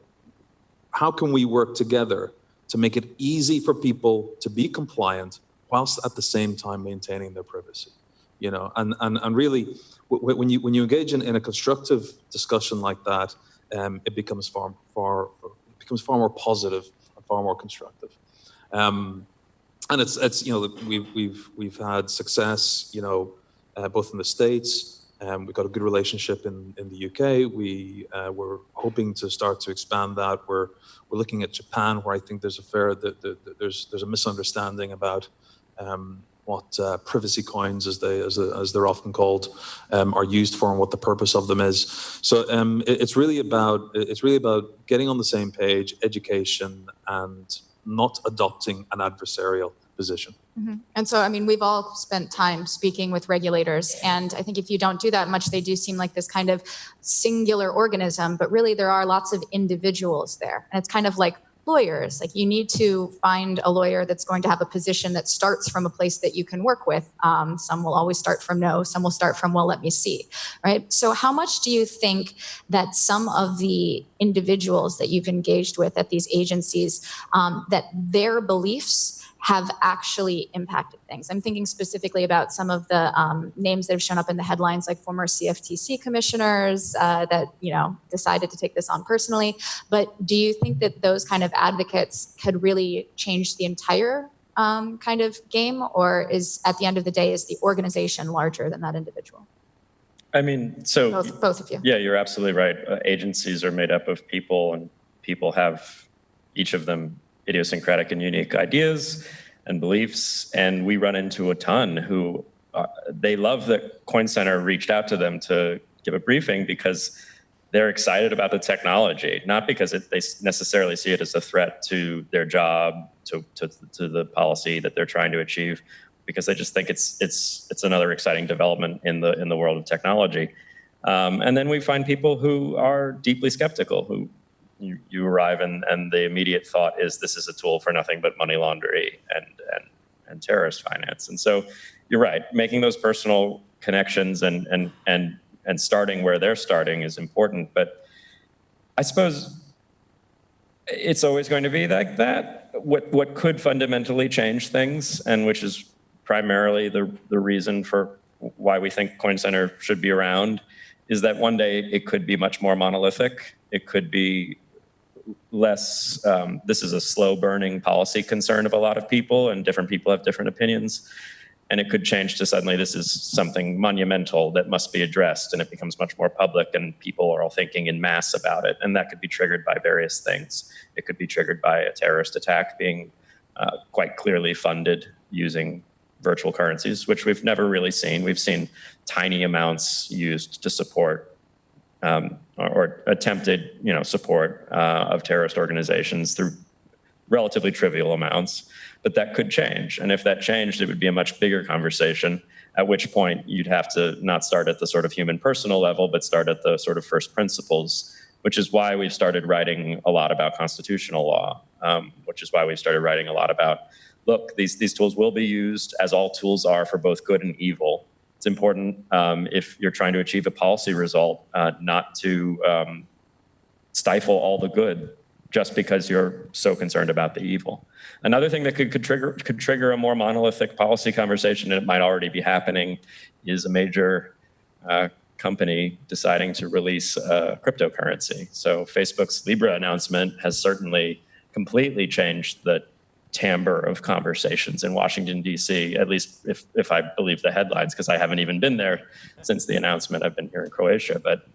how can we work together to make it easy for people to be compliant whilst at the same time maintaining their privacy? You know, and, and, and really, when you, when you engage in, in a constructive discussion like that, um, it becomes far, far, becomes far more positive and far more constructive. Um, and it's, it's, you know, we've, we've, we've had success, you know, uh, both in the States, um, we've got a good relationship in, in the UK. We, uh, we're hoping to start to expand that. We're, we're looking at Japan, where I think there's a fair, the, the, the- there's, there's a misunderstanding about um, what uh, privacy coins, as they, as, as they're often called, um, are used for and what the purpose of them is. So um, it- it's really about, it's really about getting on the same page, education, and not adopting an adversarial position. And so, I mean, we've all spent time speaking with regulators, and I think if you don't do that much, they do seem like this kind of singular organism, but really there are lots of individuals there. And it's kind of like lawyers. Like you need to find a lawyer that's going to have a position that starts from a place that you can work with. Um, some will always start from no, some will start from, well, let me see, right? So, how much do you think that some of the individuals that you've engaged with at these agencies, um, that their beliefs, have actually impacted things. I'm thinking specifically about some of the um, names that have shown up in the headlines, like former CFTC commissioners uh, that you know decided to take this on personally. But do you think that those kind of advocates could really change the entire um, kind of game, or is at the end of the day is the organization larger than that individual? I mean, so Both, both of you. yeah, you're absolutely right. Uh, agencies are made up of people, and people have each of them idiosyncratic and unique ideas and beliefs. And we run into a ton who uh, they love that Coin Center reached out to them to give a briefing because they're excited about the technology, not because it, they necessarily see it as a threat to their job, to, to, to the policy that they're trying to achieve, because they just think it's it's it's another exciting development in the in the world of technology. Um, and then we find people who are deeply skeptical, who you, you arrive and, and the immediate thought is this is a tool for nothing but money laundering and, and, and terrorist finance. And so you're right, making those personal connections and, and, and, and starting where they're starting is important. But I suppose it's always going to be like that. What, what could fundamentally change things, and which is primarily the, the reason for why we think Coin Center should be around, is that one day it could be much more monolithic. It could be less, um, this is a slow burning policy concern of a lot of people, and different people have different opinions. And it could change to suddenly this is something monumental that must be addressed, and it becomes much more public, and people are all thinking in mass about it. And that could be triggered by various things. It could be triggered by a terrorist attack being uh, quite clearly funded using virtual currencies, which we've never really seen. We've seen tiny amounts used to support um, or, or attempted, you know, support uh, of terrorist organizations through relatively trivial amounts. But that could change, and if that changed, it would be a much bigger conversation. At which point, you'd have to not start at the sort of human personal level, but start at the sort of first principles. Which is why we've started writing a lot about constitutional law. Um, which is why we've started writing a lot about look, these, these tools will be used as all tools are for both good and evil. It's important um, if you're trying to achieve a policy result, uh, not to um, stifle all the good just because you're so concerned about the evil. Another thing that could, could trigger could trigger a more monolithic policy conversation, and it might already be happening, is a major uh, company deciding to release a cryptocurrency. So Facebook's Libra announcement has certainly completely changed the timbre of conversations in Washington, D.C., at least if, if I believe the headlines, because I haven't even been there since the announcement. I've been here in Croatia. But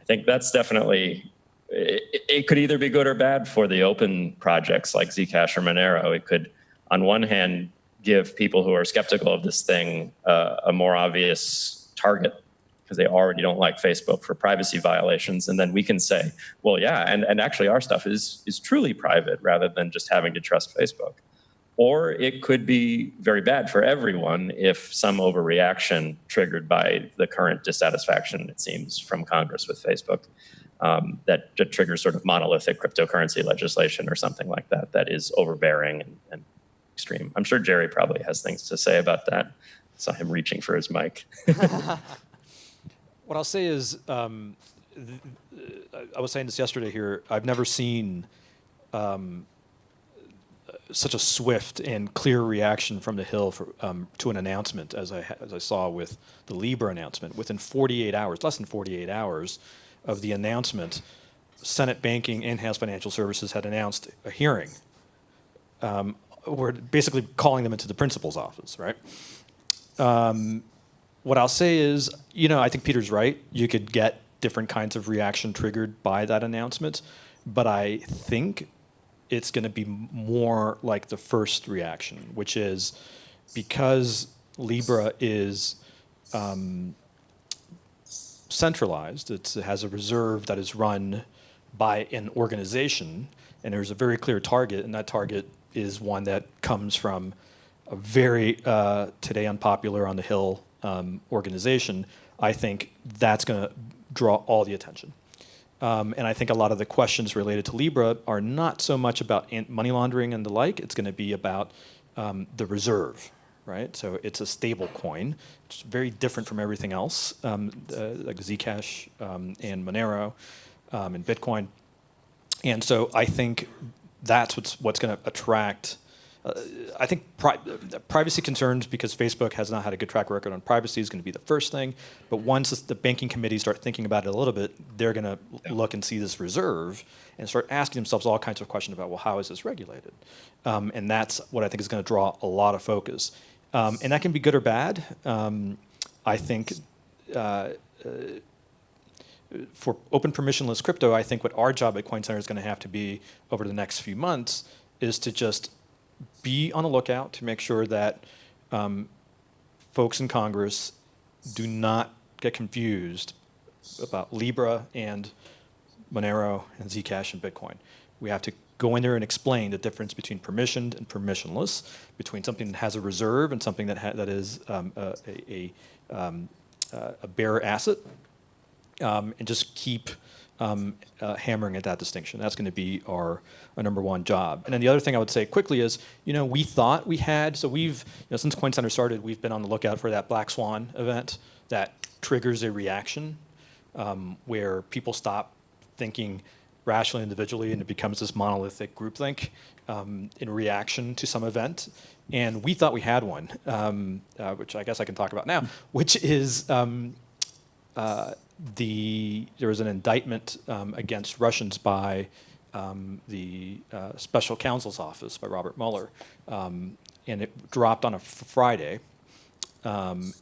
I think that's definitely, it, it could either be good or bad for the open projects like Zcash or Monero. It could, on one hand, give people who are skeptical of this thing uh, a more obvious target because they already don't like Facebook for privacy violations. And then we can say, well, yeah, and, and actually our stuff is, is truly private rather than just having to trust Facebook. Or it could be very bad for everyone if some overreaction triggered by the current dissatisfaction, it seems, from Congress with Facebook, um, that, that triggers sort of monolithic cryptocurrency legislation or something like that, that is overbearing and, and extreme. I'm sure Jerry probably has things to say about that. saw him reaching for his mic. What I'll say is, um, I was saying this yesterday here. I've never seen um, such a swift and clear reaction from the Hill for, um, to an announcement as I as I saw with the Libra announcement. Within 48 hours, less than 48 hours of the announcement, Senate Banking and House Financial Services had announced a hearing. Um, we're basically calling them into the principal's office, right? Um, what I'll say is, you know, I think Peter's right. You could get different kinds of reaction triggered by that announcement, but I think it's going to be more like the first reaction, which is because Libra is um, centralized, it has a reserve that is run by an organization, and there's a very clear target, and that target is one that comes from a very uh, today unpopular on the Hill um, organization, I think that's going to draw all the attention. Um, and I think a lot of the questions related to Libra are not so much about money laundering and the like. It's going to be about um, the reserve, right? So it's a stable coin. It's very different from everything else, um, uh, like Zcash um, and Monero um, and Bitcoin. And so I think that's what's what's going to attract uh, I think pri privacy concerns, because Facebook has not had a good track record on privacy, is going to be the first thing. But once the banking committee start thinking about it a little bit, they're going to look and see this reserve and start asking themselves all kinds of questions about, well, how is this regulated? Um, and that's what I think is going to draw a lot of focus. Um, and that can be good or bad. Um, I think uh, uh, for open permissionless crypto, I think what our job at Coin Center is going to have to be over the next few months is to just be on the lookout to make sure that um, folks in Congress do not get confused about Libra and Monero and Zcash and Bitcoin. We have to go in there and explain the difference between permissioned and permissionless, between something that has a reserve and something that, that is um, a, a, um, uh, a bearer asset, um, and just keep um, uh, hammering at that distinction. That's going to be our, our number one job. And then the other thing I would say quickly is, you know, we thought we had, so we've, you know, since Coin Center started, we've been on the lookout for that black swan event that triggers a reaction um, where people stop thinking rationally individually and it becomes this monolithic groupthink um, in reaction to some event. And we thought we had one, um, uh, which I guess I can talk about now, which is um, uh, the there was an indictment um, against Russians by um, the uh, special counsel's office by Robert Mueller, um, and it dropped on a Friday. Um,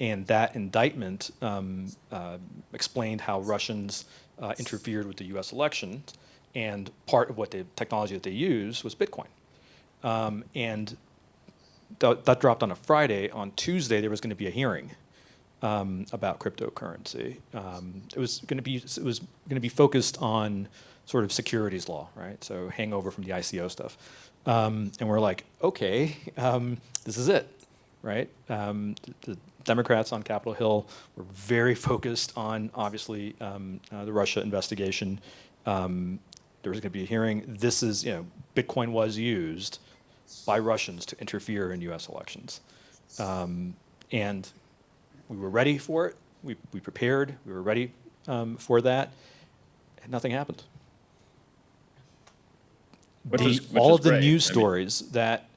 and that indictment um, uh, explained how Russians uh, interfered with the U.S. elections, and part of what the technology that they used was Bitcoin. Um, and th- that dropped on a Friday. On Tuesday, there was going to be a hearing um, about cryptocurrency. Um, it was going to be it was going to be focused on sort of securities law, right? So hangover from the ICO stuff, um, and we're like, okay, um, this is it, right? Um, the Democrats on Capitol Hill were very focused on obviously um, uh, the Russia investigation. There was going to be a hearing. This is, you know, Bitcoin was used by Russians to interfere in U.S. elections, and we were ready for it. We, we prepared. We were ready um, for that. And nothing happened. The- is- all of the great. news I mean- stories that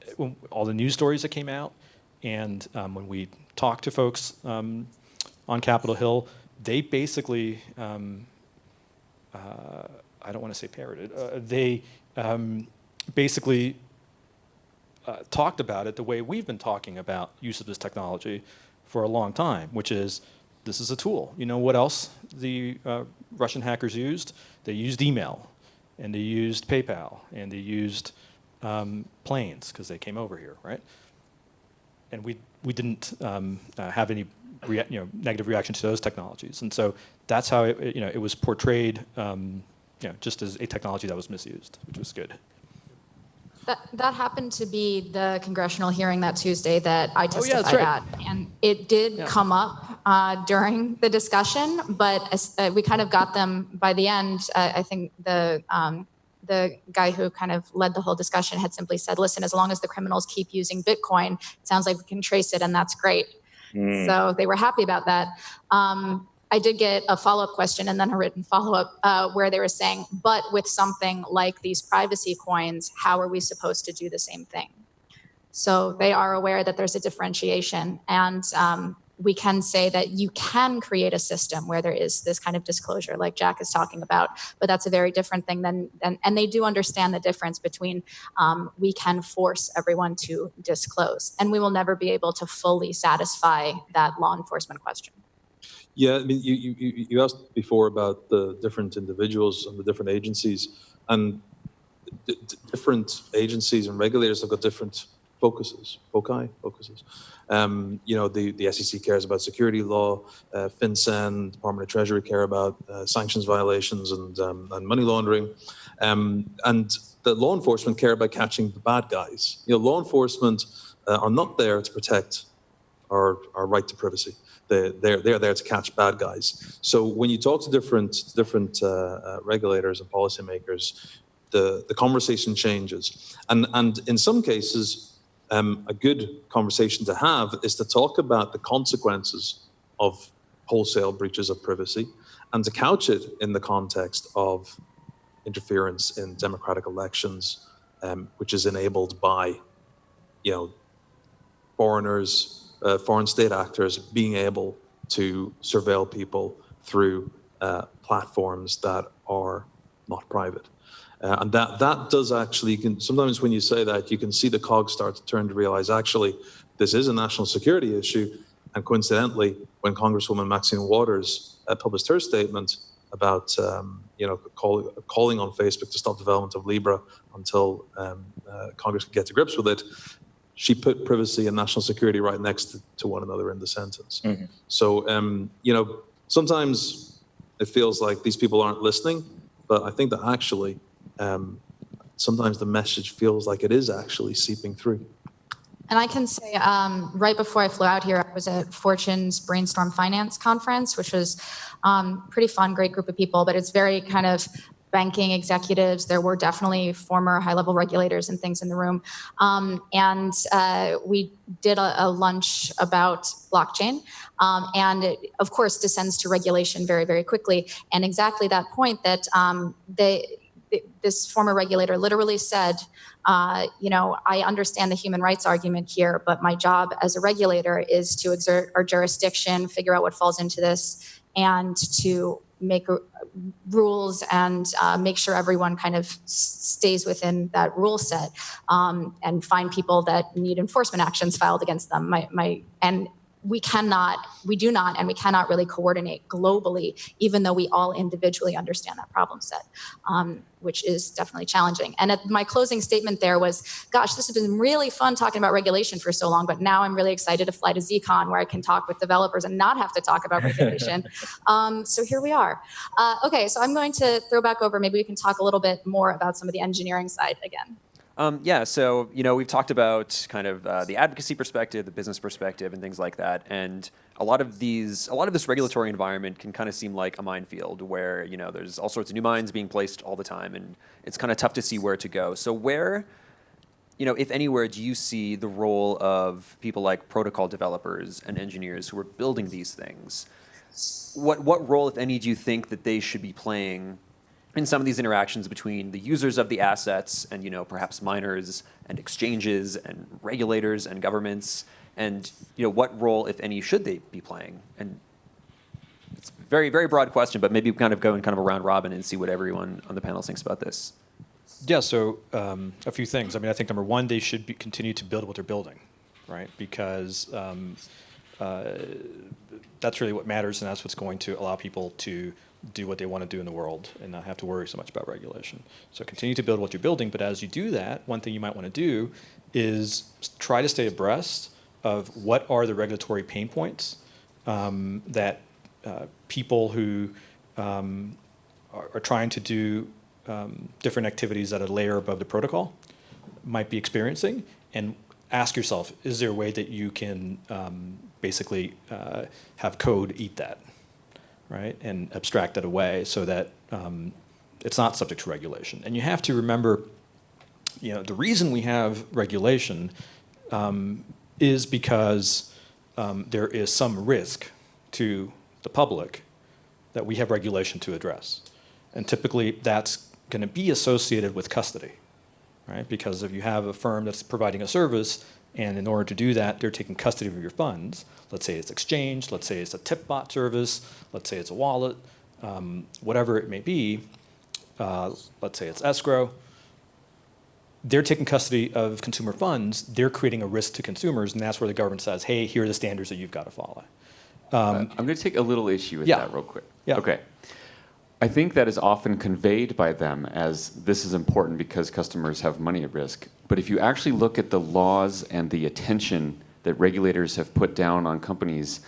all the news stories that came out, and um, when we talked to folks um, on Capitol Hill, they basically um, uh, I don't want to say parroted. Uh, they um, basically uh, talked about it the way we've been talking about use of this technology for a long time, which is this is a tool. You know what else the uh, Russian hackers used? They used email, and they used PayPal, and they used um, planes because they came over here, right? And we we didn't um, uh, have any you know negative reaction to those technologies, and so that's how it, it, you know it was portrayed. Um, you know, just as a technology that was misused, which was good. That, that happened to be the congressional hearing that Tuesday that I Oh, yeah, testified right. at. And it did Yeah. come up uh, during the discussion, but as, uh, we kind of got them by the end. Uh, I think the, um, the guy who kind of led the whole discussion had simply said, listen, as long as the criminals keep using Bitcoin, it sounds like we can trace it and that's great. Mm. So they were happy about that. Um, I did get a follow up question and then a written follow up uh, where they were saying, but with something like these privacy coins, how are we supposed to do the same thing? So they are aware that there's a differentiation. And um, we can say that you can create a system where there is this kind of disclosure, like Jack is talking about, but that's a very different thing than, than and they do understand the difference between um, we can force everyone to disclose, and we will never be able to fully satisfy that law enforcement question. Yeah, I mean, you, you, you asked before about the different individuals and the different agencies, and different agencies and regulators have got different focuses, foci, focuses. Um, you know, the, the SEC cares about security law, uh, FinCEN, Department of Treasury care about uh, sanctions violations and, um, and money laundering. Um, and the law enforcement care about catching the bad guys. You know, law enforcement uh, are not there to protect our, our right to privacy. They're, they're, there to catch bad guys. So when you talk to different, different uh, uh, regulators and policymakers, the, the conversation changes. And, and in some cases, um, a good conversation to have is to talk about the consequences of wholesale breaches of privacy and to couch it in the context of interference in democratic elections, um, which is enabled by, you know, foreigners, uh, foreign state actors being able to surveil people through uh, platforms that are not private. Uh, and that, that does actually, can, sometimes when you say that, you can see the cogs start to turn to realize actually this is a national security issue. And coincidentally, when Congresswoman Maxine Waters uh, published her statement about, um, you know, call, calling on Facebook to stop development of Libra until um, uh, Congress could get to grips with it, she put privacy and national security right next to, to one another in the sentence. Mhm. So, um, you know, sometimes it feels like these people aren't listening, but I think that actually, um, sometimes the message feels like it is actually seeping through. And I can say, um, right before I flew out here, I was at Fortune's Brainstorm Finance Conference, which was um, pretty fun, great group of people, but it's very kind of banking executives. There were definitely former high-level regulators and things in the room. Um, and uh, we did a, a, lunch about blockchain. Um, and it, of course, descends to regulation very, very quickly. And exactly that point that um, they, this former regulator literally said, uh, you know, I understand the human rights argument here, but my job as a regulator is to exert our jurisdiction, figure out what falls into this, and to make rules and uh, make sure everyone kind of stays within that rule set um, and find people that need enforcement actions filed against them. My, my, and we cannot, we do not, and we cannot really coordinate globally, even though we all individually understand that problem set, um, which is definitely challenging. And at my closing statement there was, gosh, this has been really fun talking about regulation for so long, but now I'm really excited to fly to ZCon where I can talk with developers and not have to talk about regulation. um, so here we are. Uh, okay, so I'm going to throw back over, maybe we can talk a little bit more about some of the engineering side again. Um, yeah, so you know we've talked about kind of uh, the advocacy perspective, the business perspective, and things like that. And a lot of these, a lot of this regulatory environment can kind of seem like a minefield where you know there's all sorts of new mines being placed all the time, and it's kind of tough to see where to go. So where, you know, if anywhere, do you see the role of people like protocol developers and engineers who are building these things? What what role, if any, do you think that they should be playing in some of these interactions between the users of the assets and you know perhaps miners and exchanges and regulators and governments and you know what role if any should they be playing? And it's a very very broad question but maybe kind of go in kind of a round robin and see what everyone on the panel thinks about this. Yeah so um, a few things. I mean i think number one they should be, continue to build what they're building right? Because um, uh, that's really what matters and that's what's going to allow people to do what they want to do in the world and not have to worry so much about regulation. So continue to build what you're building, but as you do that, one thing you might want to do is try to stay abreast of what are the regulatory pain points um, that uh, people who um, are, are, trying to do um, different activities at a layer above the protocol might be experiencing and ask yourself, is there a way that you can um, basically uh, have code eat that? Right, and abstract that away so that um, it's not subject to regulation. And you have to remember, you know, the reason we have regulation um, is because um, there is some risk to the public that we have regulation to address. And typically that's going to be associated with custody, right? Because if you have a firm that's providing a service and in order to do that, they're taking custody of your funds. Let's say it's exchange, let's say it's a tip bot service, let's say it's a wallet, um, whatever it may be, uh, let's say it's escrow. They're taking custody of consumer funds, they're creating a risk to consumers, and that's where the government says, hey, here are the standards that you've got to follow. Um, I'm going to take a little issue with yeah. that real quick. Yeah. Okay. I think that is often conveyed by them as this is important because customers have money at risk. But if you actually look at the laws and the attention that regulators have put down on companies,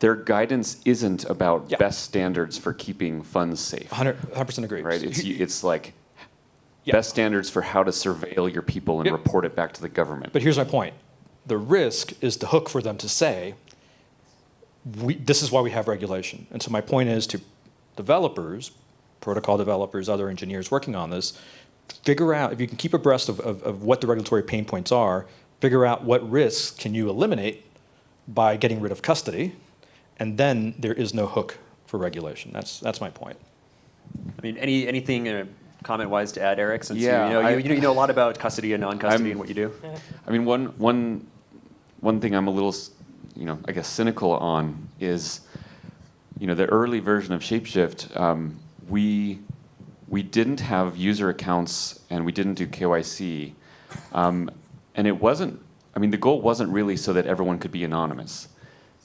their guidance isn't about yeah. best standards for keeping funds safe. 100 percent agree. Right? It's it's like yeah. best standards for how to surveil your people and yep. report it back to the government. But here's my point: the risk is the hook for them to say, we, "This is why we have regulation." And so my point is to developers, protocol developers, other engineers working on this, figure out, if you can keep abreast of, of, of what the regulatory pain points are, figure out what risks can you eliminate by getting rid of custody, and then there is no hook for regulation. That's, that's my point. I mean, any, anything uh, comment-wise to add, Eric? Since yeah, you, you, know, I, you, you, know, a lot about custody and non-custody and what you do. I mean, one, one, one thing I'm a little, you know, I guess cynical on is you know, the early version of Shapeshift, um, we we didn't have user accounts and we didn't do KYC, um, and it wasn't. I mean, the goal wasn't really so that everyone could be anonymous.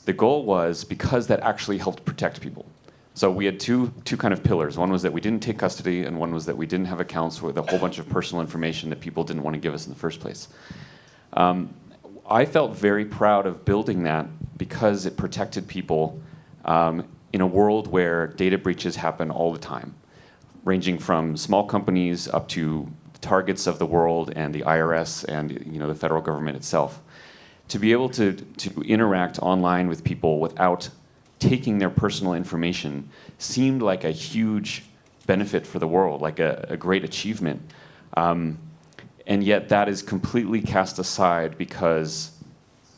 The goal was because that actually helped protect people. So we had two two kind of pillars. One was that we didn't take custody, and one was that we didn't have accounts with a whole bunch of personal information that people didn't want to give us in the first place. Um, I felt very proud of building that because it protected people um, in a world where data breaches happen all the time, ranging from small companies up to Targets of the world and the IRS and you know the federal government itself. To be able to, to interact online with people without taking their personal information seemed like a huge benefit for the world, like a, a great achievement. Um, and yet that is completely cast aside because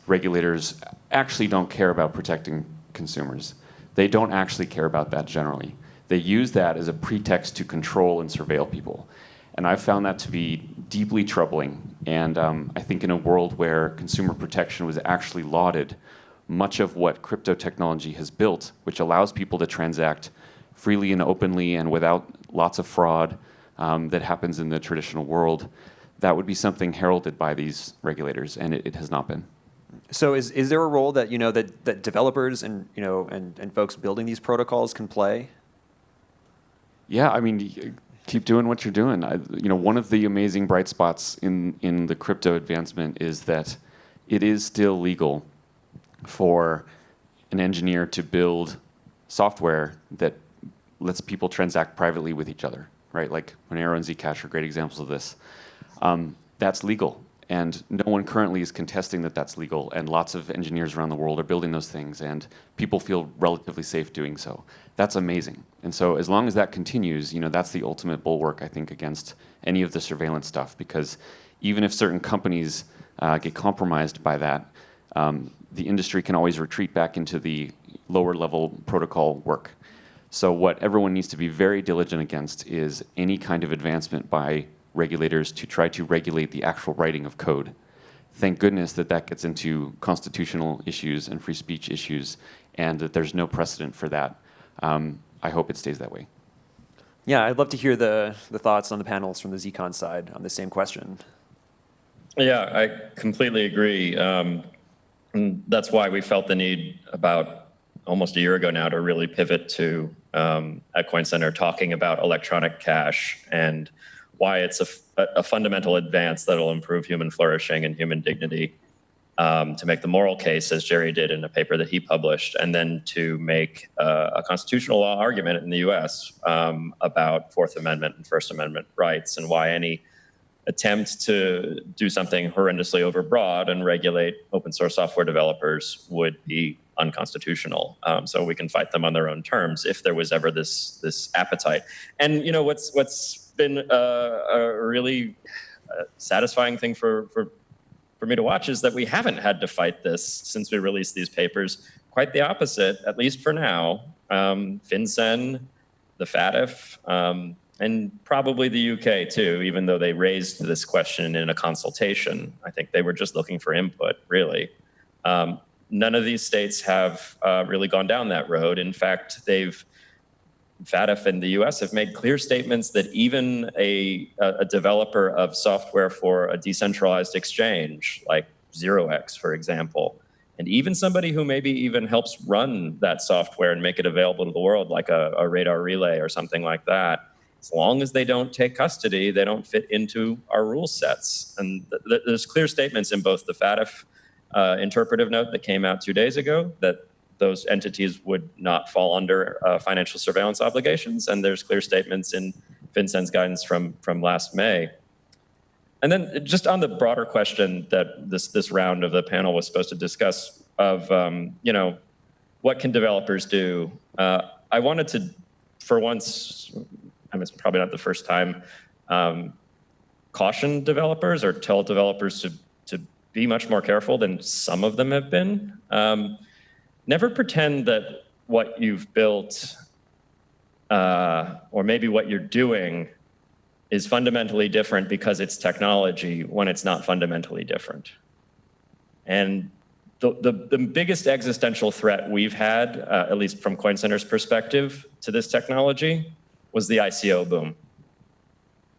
regulators actually don't care about protecting consumers. They don't actually care about that generally. They use that as a pretext to control and surveil people. And I've found that to be deeply troubling. And um, I think in a world where consumer protection was actually lauded, much of what crypto technology has built, which allows people to transact freely and openly and without lots of fraud um, that happens in the traditional world, that would be something heralded by these regulators, and it, it has not been. So is, is there a role that, you know, that, that developers and, you know, and, and folks building these protocols can play? Yeah, I mean, keep doing what you're doing. I, you know, one of the amazing bright spots in, in the crypto advancement is that it is still legal for an engineer to build software that lets people transact privately with each other, right? Like Monero and Zcash are great examples of this. Um, that's legal, and no one currently is contesting that that's legal, and lots of engineers around the world are building those things, and people feel relatively safe doing so. That's amazing. And so as long as that continues, you know, that's the ultimate bulwark, I think, against any of the surveillance stuff, because even if certain companies uh, get compromised by that, um, the industry can always retreat back into the lower level protocol work. So what everyone needs to be very diligent against is any kind of advancement by regulators to try to regulate the actual writing of code. Thank goodness that that gets into constitutional issues and free speech issues, and that there's no precedent for that. Um, I hope it stays that way. Yeah, I'd love to hear the, the thoughts on the panels from the Zcon side on the same question. Yeah, I completely agree. Um, and that's why we felt the need about almost a year ago now to really pivot to um, at Coin Center talking about electronic cash and why it's a, a fundamental advance that'll improve human flourishing and human dignity. Um, to make the moral case, as Jerry did in a paper that he published, and then to make uh, a constitutional law argument in the US um, about Fourth Amendment and First Amendment rights and why any attempt to do something horrendously overbroad and regulate open source software developers would be unconstitutional. Um, so we can fight them on their own terms if there was ever this this appetite. And you know what's what's been a, a really uh, satisfying thing for for for me to watch is that we haven't had to fight this since we released these papers. Quite the opposite, at least for now. Um, FinCEN, the FATF, um, and probably the UK too, even though they raised this question in a consultation. I think they were just looking for input, really. Um, none of these states have uh, really gone down that road. In fact, they've FATF and the US have made clear statements that even a, a developer of software for a decentralized exchange, like ZeroX, for example, and even somebody who maybe even helps run that software and make it available to the world, like a, a radar relay or something like that, as long as they don't take custody, they don't fit into our rule sets. And th th there's clear statements in both the FATF uh, interpretive note that came out two days ago that those entities would not fall under uh, financial surveillance obligations. And there's clear statements in FinCEN's guidance from, from last May. And then just on the broader question that this, this round of the panel was supposed to discuss of, um, you know, what can developers do? Uh, I wanted to, for once, I mean, it's probably not the first time, um, caution developers or tell developers to, to be much more careful than some of them have been. Um, never pretend that what you've built uh, or maybe what you're doing is fundamentally different because it's technology when it's not fundamentally different. And the, the, the biggest existential threat we've had, uh, at least from Coin Center's perspective, to this technology was the ICO boom.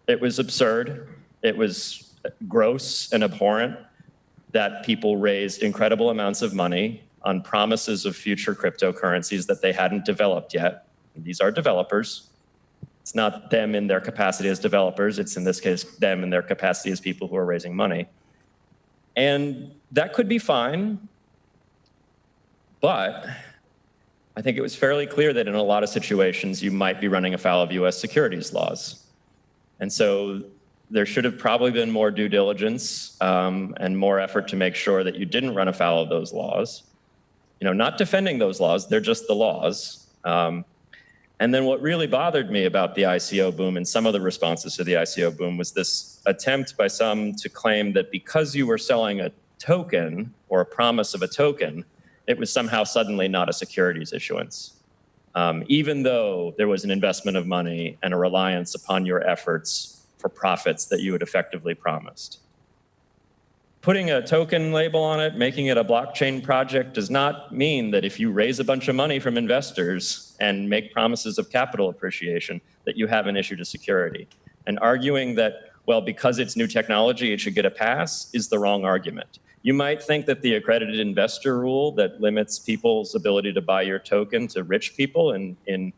It was absurd. It was gross and abhorrent that people raised incredible amounts of money on promises of future cryptocurrencies that they hadn't developed yet. And these are developers. It's not them in their capacity as developers. It's in this case, them in their capacity as people who are raising money. And that could be fine, but I think it was fairly clear that in a lot of situations, you might be running afoul of US securities laws. And so there should have probably been more due diligence um, and more effort to make sure that you didn't run afoul of those laws. You know, not defending those laws, they're just the laws. Um, and then what really bothered me about the ICO boom and some of the responses to the ICO boom was this attempt by some to claim that because you were selling a token or a promise of a token, it was somehow suddenly not a securities issuance. Um, even though there was an investment of money and a reliance upon your efforts for profits that you had effectively promised. Putting a token label on it, making it a blockchain project does not mean that if you raise a bunch of money from investors and make promises of capital appreciation, that you haven't issued a security. And arguing that, well, because it's new technology, it should get a pass is the wrong argument. You might think that the accredited investor rule that limits people's ability to buy your token to rich people in, in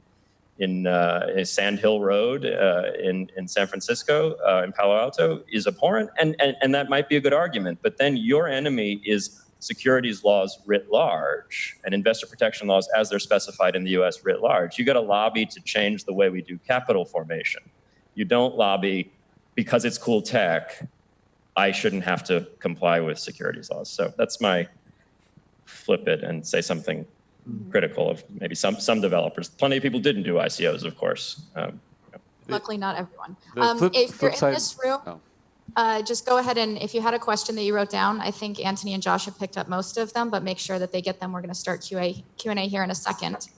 in, uh, in Sand Hill Road uh, in, in San Francisco, uh, in Palo Alto, is abhorrent, and, and, and that might be a good argument. But then your enemy is securities laws writ large and investor protection laws as they're specified in the US writ large. You got to lobby to change the way we do capital formation. You don't lobby because it's cool tech. I shouldn't have to comply with securities laws. So that's my flip it and say something critical of maybe some some developers. Plenty of people didn't do ICOs, of course. Um, Luckily, not everyone. Um, flip- if you're in this room, oh. uh, just go ahead and if you had a question that you wrote down, I think Anthony and Josh have picked up most of them, but make sure that they get them. We're going to start QA Q and A here in a second.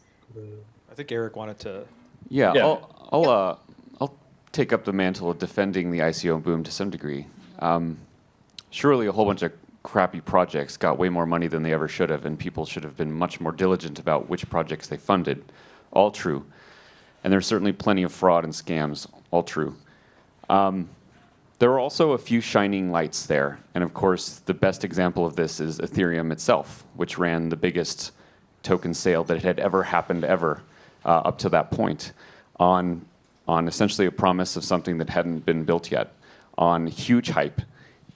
I think Eric wanted to. Yeah, Yeah. I'll, I'll, uh, I'll take up the mantle of defending the ICO boom to some degree. Um, surely a whole bunch of crappy projects got way more money than they ever should have, and people should have been much more diligent about which projects they funded. All true. And there's certainly plenty of fraud and scams. All true. Um, there are also a few shining lights there. And of course, the best example of this is Ethereum itself, which ran the biggest token sale that had ever happened ever uh, up to that point on, on essentially a promise of something that hadn't been built yet, on huge hype.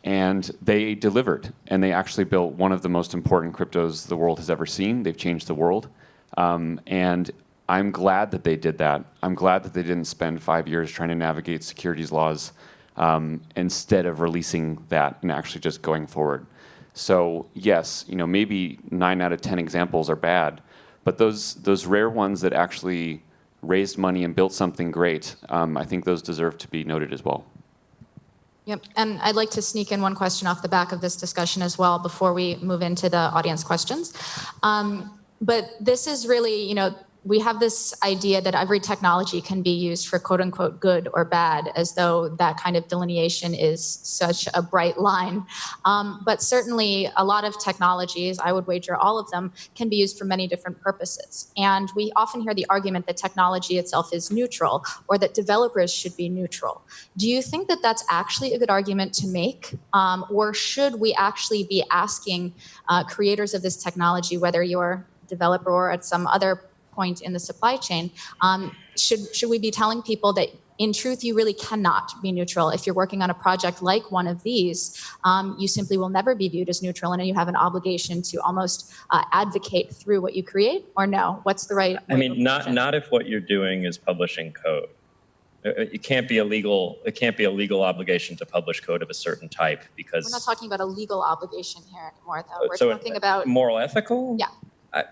And they delivered, and they actually built one of the most important cryptos the world has ever seen. They've changed the world. Um, and I'm glad that they did that. I'm glad that they didn't spend five years trying to navigate securities laws um, instead of releasing that and actually just going forward. So yes, you know maybe nine out of ten examples are bad, but those those rare ones that actually raised money and built something great, um, I think those deserve to be noted as well. Yep, and I'd like to sneak in one question off the back of this discussion as well before we move into the audience questions. Um, but this is really, you know, we have this idea that every technology can be used for quote unquote good or bad, as though that kind of delineation is such a bright line. Um, but certainly, a lot of technologies, I would wager all of them, can be used for many different purposes. And we often hear the argument that technology itself is neutral or that developers should be neutral. Do you think that that's actually a good argument to make? Um, or should we actually be asking uh, creators of this technology, whether you're a developer or at some other point in the supply chain, um, should, should we be telling people that in truth, you really cannot be neutral. If you're working on a project like one of these, um, you simply will never be viewed as neutral, and you have an obligation to almost uh, advocate through what you create. Or no? What's the right? I mean, not not if what you're doing is publishing code. Uh, uh, It can't be a legal. It can't be a legal obligation to publish code of a certain type because We're not talking about a legal obligation here anymore, though. We're so talking about moral ethical. Yeah. I,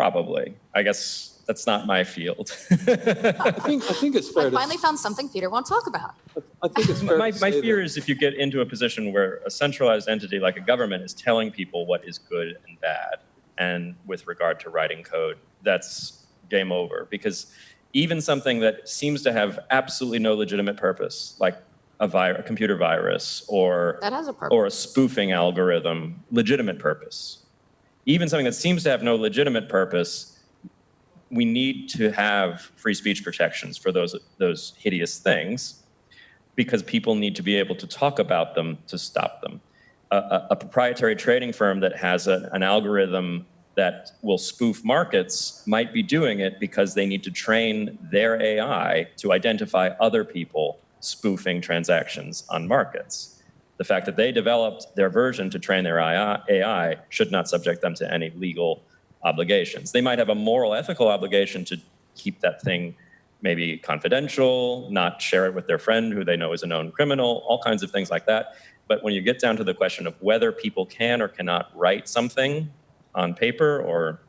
probably. I guess that's not my field. I think, I think it's fair I to, finally found something Peter won't talk about. I think it's fair my to my fear that- is if you get into a position where a centralized entity like a government is telling people what is good and bad, and with regard to writing code, that's game over. Because even something that seems to have absolutely no legitimate purpose, like a, vi- a computer virus or That has a or a spoofing algorithm, legitimate purpose. Even something that seems to have no legitimate purpose, we need to have free speech protections for those those hideous things because people need to be able to talk about them to stop them. A, a, a proprietary trading firm that has a, an algorithm that will spoof markets might be doing it because they need to train their AI to identify other people spoofing transactions on markets. The fact that they developed their version to train their AI should not subject them to any legal obligations. They might have a moral, ethical obligation to keep that thing maybe confidential, not share it with their friend who they know is a known criminal, all kinds of things like that. But when you get down to the question of whether people can or cannot write something on paper or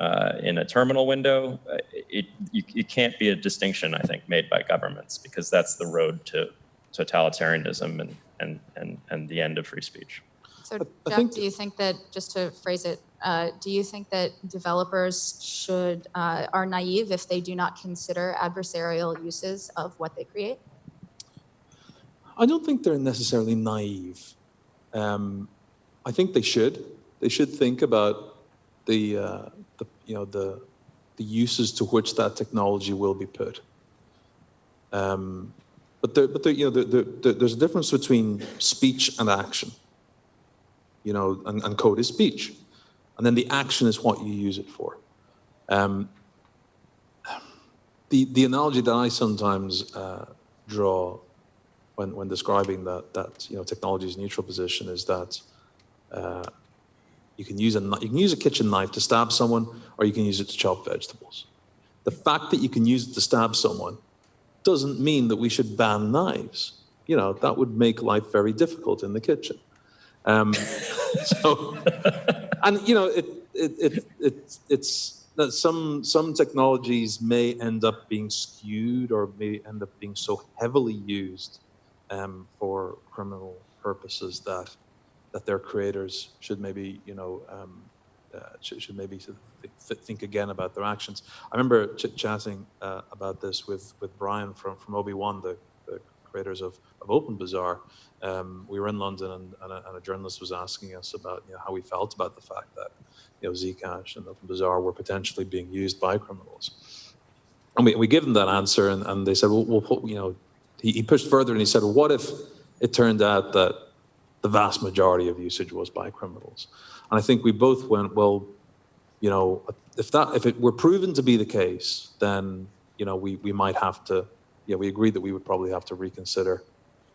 uh, in a terminal window, uh, it, you, it can't be a distinction, I think, made by governments because that's the road to totalitarianism and, and, and, and the end of free speech. So I Jeff, do you think that, just to phrase it, uh, do you think that developers should, uh, are naive if they do not consider adversarial uses of what they create? I don't think they're necessarily naive. Um, I think they should. They should think about the, uh, the you know the the uses to which that technology will be put. Um, but but you know, there, there, there- there's a difference between speech and action. You know, and, and code is speech, and then the action is what you use it for. Um, the the analogy that I sometimes uh, draw when, when describing that, that you know, technology's neutral position is that uh, you can use a you can use a kitchen knife to stab someone, or you can use it to chop vegetables. The fact that you can use it to stab someone doesn't mean that we should ban knives. You know that would make life very difficult in the kitchen. Um, so, and you know it it, it, it it's that some some technologies may end up being skewed or may end up being so heavily used um, for criminal purposes that that their creators should maybe you know um, uh, should, should maybe sort of th- think again about their actions. I remember ch- chatting uh, about this with with Brian from from OB1, the, the creators of, of Open Bazaar. Um, we were in London, and, and, a, and a journalist was asking us about you know, how we felt about the fact that you know Zcash and Open Bazaar were potentially being used by criminals. And we, we gave them that answer, and, and they said, well, we'll put, you know, he, he pushed further and he said, well, what if it turned out that the vast majority of usage was by criminals? And I think we both went, well, you know, if that if it were proven to be the case, then you know we we might have to, yeah, we agreed that we would probably have to reconsider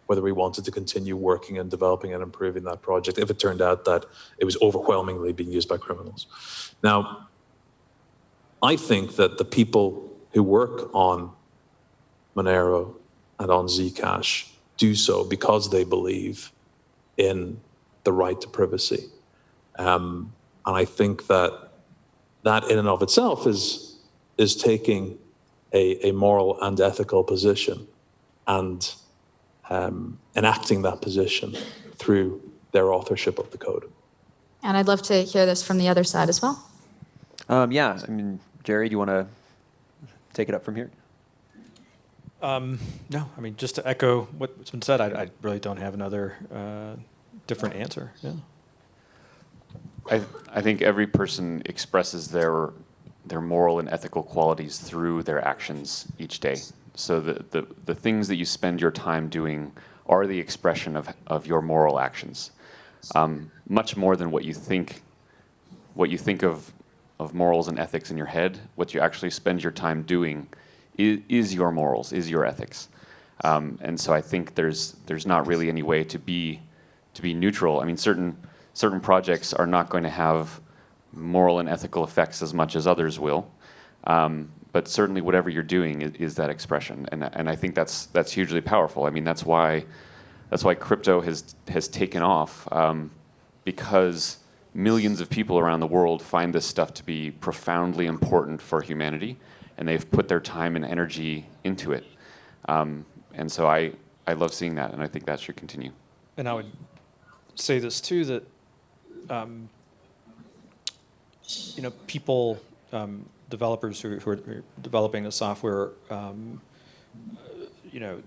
whether we wanted to continue working and developing and improving that project if it turned out that it was overwhelmingly being used by criminals. Now, I think that the people who work on Monero and on Zcash do so because they believe in the right to privacy. Um, and I think that that in and of itself is, is taking a, a moral and ethical position and um, enacting that position through their authorship of the code. And I'd love to hear this from the other side as well. Um, yeah, I mean, Jerry, do you want to take it up from here? Um, no, I mean, just to echo what's been said, I, I really don't have another uh, different answer. Yeah. I, I think every person expresses their their moral and ethical qualities through their actions each day. So the, the, the things that you spend your time doing are the expression of, of your moral actions. Um, much more than what you think what you think of of morals and ethics in your head, what you actually spend your time doing is, is your morals, is your ethics. Um, and so I think there's there's not really any way to be to be neutral. I mean, certain certain projects are not going to have moral and ethical effects as much as others will. Um, but certainly, whatever you're doing is, is that expression, and and I think that's that's hugely powerful. I mean, that's why that's why crypto has has taken off um, because millions of people around the world find this stuff to be profoundly important for humanity, and they've put their time and energy into it. Um, and so I I love seeing that, and I think that should continue. And I would say this too that, um, you know, people, um, developers who, who are developing the software, um, you know,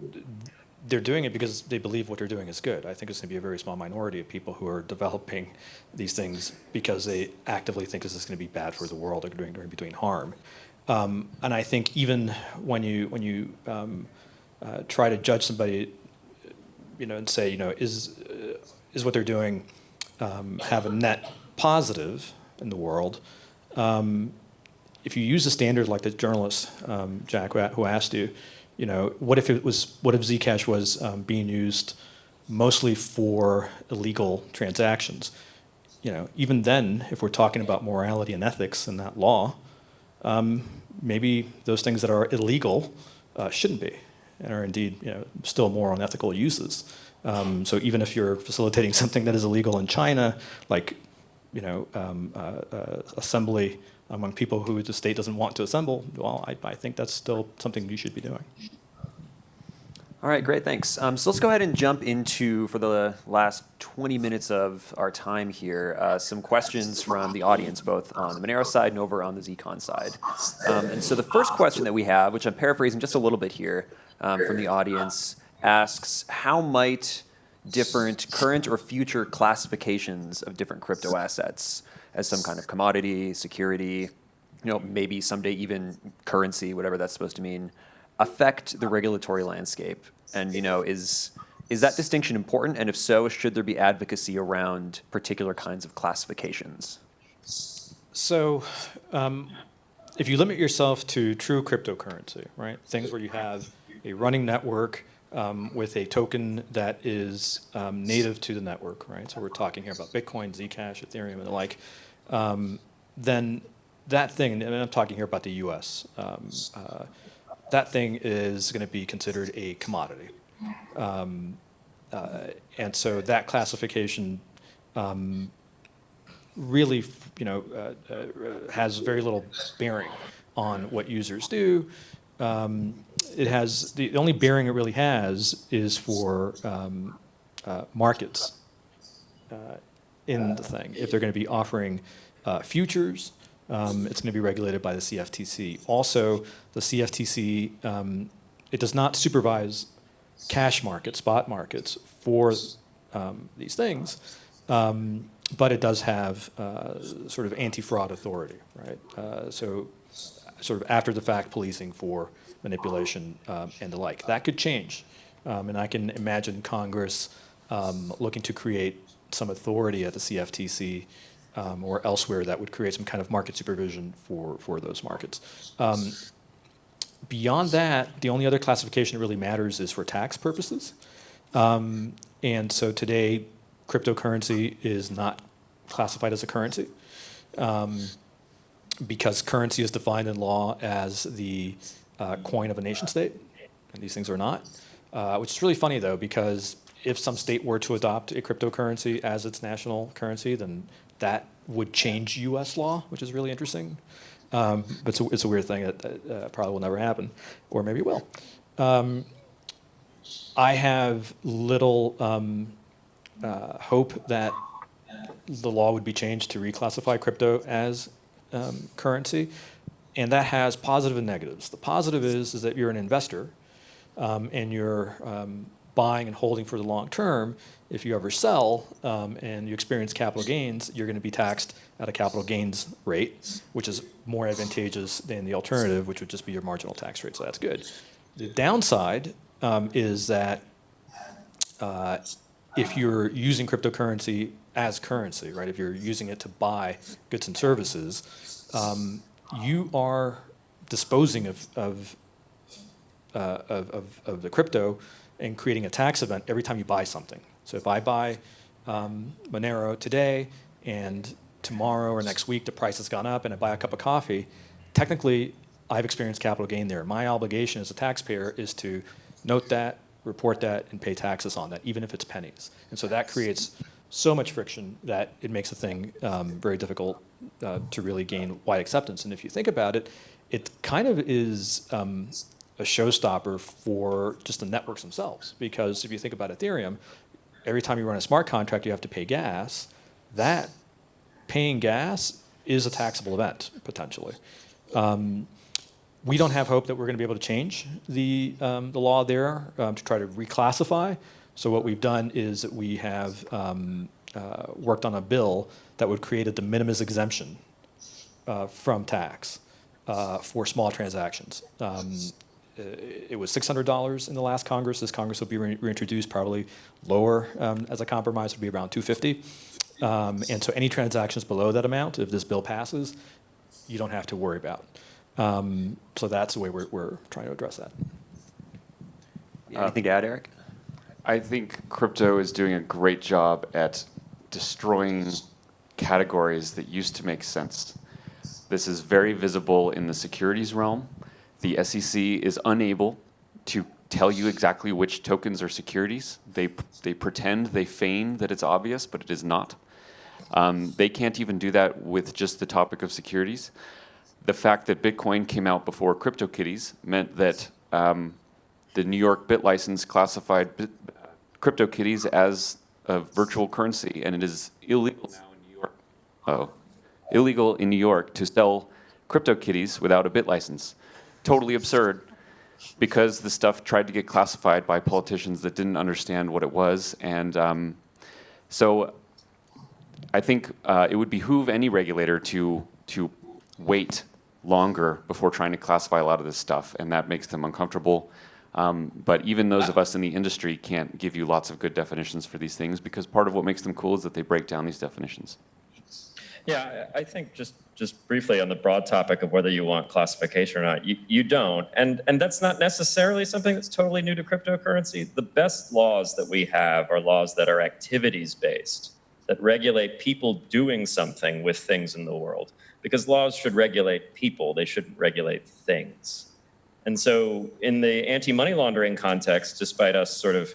they're doing it because they believe what they're doing is good. I think it's going to be a very small minority of people who are developing these things because they actively think this is going to be bad for the world or doing, doing, doing harm. Um, and I think even when you when you um, uh, try to judge somebody, you know, and say, you know, is uh, is what they're doing um, have a net positive in the world? Um, if you use a standard like the journalist um, Jack who asked you, you know, what if it was what if Zcash was um, being used mostly for illegal transactions? You know, even then, if we're talking about morality and ethics and that law, um, maybe those things that are illegal uh, shouldn't be, and are indeed you know, still more unethical uses. Um, so even if you're facilitating something that is illegal in China, like you know, um, uh, uh, assembly among people who the state doesn't want to assemble, well, I, I think that's still something you should be doing. All right, great, thanks. Um, so let's go ahead and jump into, for the last 20 minutes of our time here, uh, some questions from the audience, both on the Monero side and over on the Zcon side. Um, and so the first question that we have, which I'm paraphrasing just a little bit here um, from the audience, asks, how might different current or future classifications of different crypto assets as some kind of commodity, security, you know, maybe someday even currency, whatever that's supposed to mean, affect the regulatory landscape? And you know, is is that distinction important? And if so, should there be advocacy around particular kinds of classifications? So, um, if you limit yourself to true cryptocurrency, right, things where you have a running network um, with a token that is um, native to the network, right? So we're talking here about Bitcoin, Zcash, Ethereum, and the like. Um, then that thing, and I'm talking here about the U.S. Um, uh, that thing is going to be considered a commodity. Um, uh, and so that classification um, really, you know, uh, uh, has very little bearing on what users do. Um, it has, the only bearing it really has is for um, uh, markets uh, in the thing. If they're going to be offering uh, futures, um, it's going to be regulated by the CFTC. Also, the CFTC, um, it does not supervise cash markets, spot markets for um, these things, um, but it does have uh, sort of anti-fraud authority, right? Uh, so sort of after the fact policing for manipulation um, and the like. That could change. Um, and I can imagine Congress looking to create some authority at the CFTC um, or elsewhere that would create some kind of market supervision for, for those markets. Um, beyond that, the only other classification that really matters is for tax purposes. Um, and so today, cryptocurrency is not classified as a currency um, because currency is defined in law as the uh, coin of a nation state, and these things are not. Uh, which is really funny though, because if some state were to adopt a cryptocurrency as its national currency, then that would change U.S. law, which is really interesting. Um, but it's a, it's a, weird thing that, uh, probably will never happen, or maybe it will. Um, I have little um, uh, hope that the law would be changed to reclassify crypto as um, currency, and that has positive and negatives. The positive is is that you're an investor, um, and you're um, buying and holding for the long term, if you ever sell um, and you experience capital gains, you're going to be taxed at a capital gains rate, which is more advantageous than the alternative, which would just be your marginal tax rate. So that's good. The downside um, is that uh, if you're using cryptocurrency as currency, right, if you're using it to buy goods and services, um, you are disposing of, of, uh, of, of, of the crypto and creating a tax event every time you buy something. So if I buy um, Monero today and tomorrow or next week the price has gone up and I buy a cup of coffee, technically I've experienced capital gain there. My obligation as a taxpayer is to note that, report that, and pay taxes on that, even if it's pennies. And so that creates so much friction that it makes a thing um, very difficult uh, to really gain wide acceptance. And if you think about it, it kind of is um, a showstopper for just the networks themselves. Because if you think about Ethereum, every time you run a smart contract, you have to pay gas. That paying gas is a taxable event, potentially. Um, we don't have hope that we're going to be able to change the, um, the law there um, to try to reclassify. So what we've done is we have um, uh, worked on a bill that would create a de minimis exemption uh, from tax uh, for small transactions. Um, it was $600 in the last Congress. This Congress will be re reintroduced probably lower um, as a compromise, would be around 250. Um, and so any transactions below that amount, if this bill passes, you don't have to worry about. Um, so that's the way we're, we're trying to address that. Anything to add, Eric? I think crypto is doing a great job at destroying categories that used to make sense. This is very visible in the securities realm. The SEC is unable to tell you exactly which tokens are securities. They, they pretend, they feign that it's obvious, but it is not. Um, they can't even do that with just the topic of securities. The fact that Bitcoin came out before CryptoKitties meant that um, the New York BitLicense classified Bit, CryptoKitties as a virtual currency, and it is illegal now in New York. Oh, illegal in New York to sell CryptoKitties without a bit license. Totally absurd because the stuff tried to get classified by politicians that didn't understand what it was. And um, so I think uh, it would behoove any regulator to, to wait longer before trying to classify a lot of this stuff, and that makes them uncomfortable. Um, but even those of us in the industry can't give you lots of good definitions for these things because part of what makes them cool is that they break down these definitions. Yeah, I think just, just briefly on the broad topic of whether you want classification or not, you, you don't. And, and that's not necessarily something that's totally new to cryptocurrency. The best laws that we have are laws that are activities based, that regulate people doing something with things in the world. Because laws should regulate people, they shouldn't regulate things. And so in the anti-money laundering context, despite us sort of,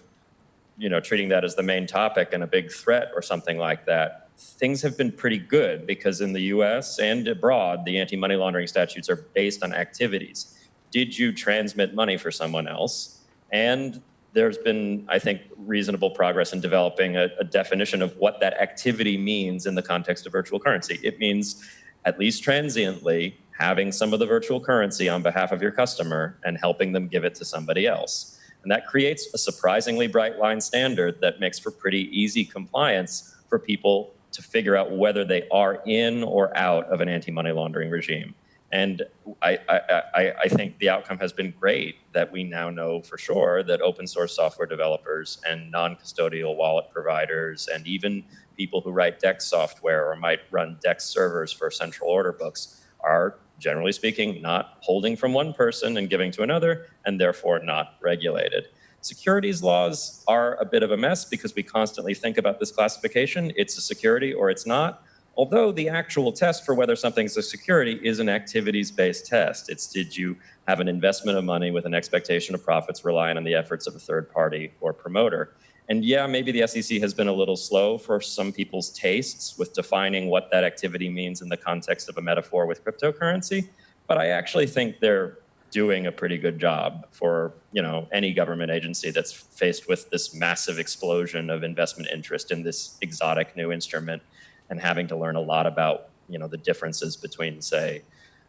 you know, treating that as the main topic and a big threat or something like that, things have been pretty good because in the US and abroad, the anti-money laundering statutes are based on activities. Did you transmit money for someone else? And there's been, I think, reasonable progress in developing a, a definition of what that activity means in the context of virtual currency. It means, at least transiently, having some of the virtual currency on behalf of your customer and helping them give it to somebody else. And that creates a surprisingly bright line standard that makes for pretty easy compliance for people to figure out whether they are in or out of an anti-money laundering regime. And I, I, I, I, think the outcome has been great that we now know for sure that open source software developers and non-custodial wallet providers and even people who write DEX software or might run DEX servers for central order books are generally speaking not holding from one person and giving to another and therefore not regulated. Securities laws are a bit of a mess because we constantly think about this classification. It's a security or it's not. Although the actual test for whether something's a security is an activities-based test. It's did you have an investment of money with an expectation of profits relying on the efforts of a third party or promoter. And yeah, maybe the SEC has been a little slow for some people's tastes with defining what that activity means in the context of a metaphor with cryptocurrency. But I actually think they're doing a pretty good job for you know any government agency that's faced with this massive explosion of investment interest in this exotic new instrument and having to learn a lot about you know the differences between say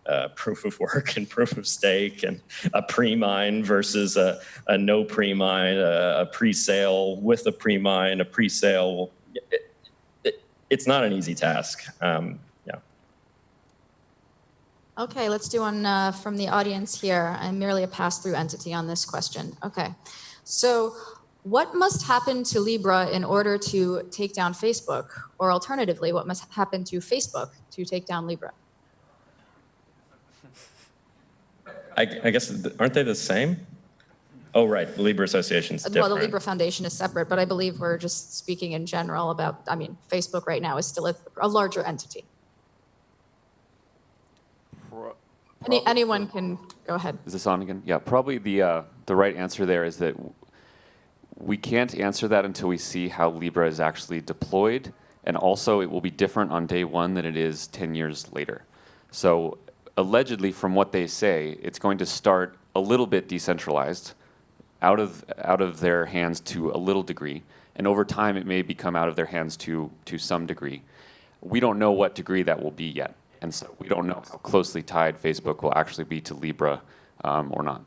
uh, proof of work and proof of stake and a pre-mine versus a, a no pre-mine, a, a pre-sale with a pre-mine, a pre-sale. It, it, it's not an easy task. Um, yeah. Okay, let's do one uh, from the audience here. I'm merely a pass-through entity on this question. Okay, so what must happen to Libra in order to take down Facebook? Or alternatively, what must happen to Facebook to take down Libra? I, I guess, aren't they the same? Oh, right, the Libra Association's different. Well, the Libra Foundation is separate, but I believe we're just speaking in general about, I mean, Facebook right now is still a, a larger entity. Any, anyone can go ahead. Is this on again? Yeah, probably the, uh, the right answer there is that we can't answer that until we see how Libra is actually deployed, and also it will be different on day one than it is 10 years later. So allegedly, from what they say, it's going to start a little bit decentralized, out of out of their hands to a little degree, and over time it may become out of their hands to to some degree. We don't know what degree that will be yet, and so we don't know how closely tied Facebook will actually be to Libra um, or not.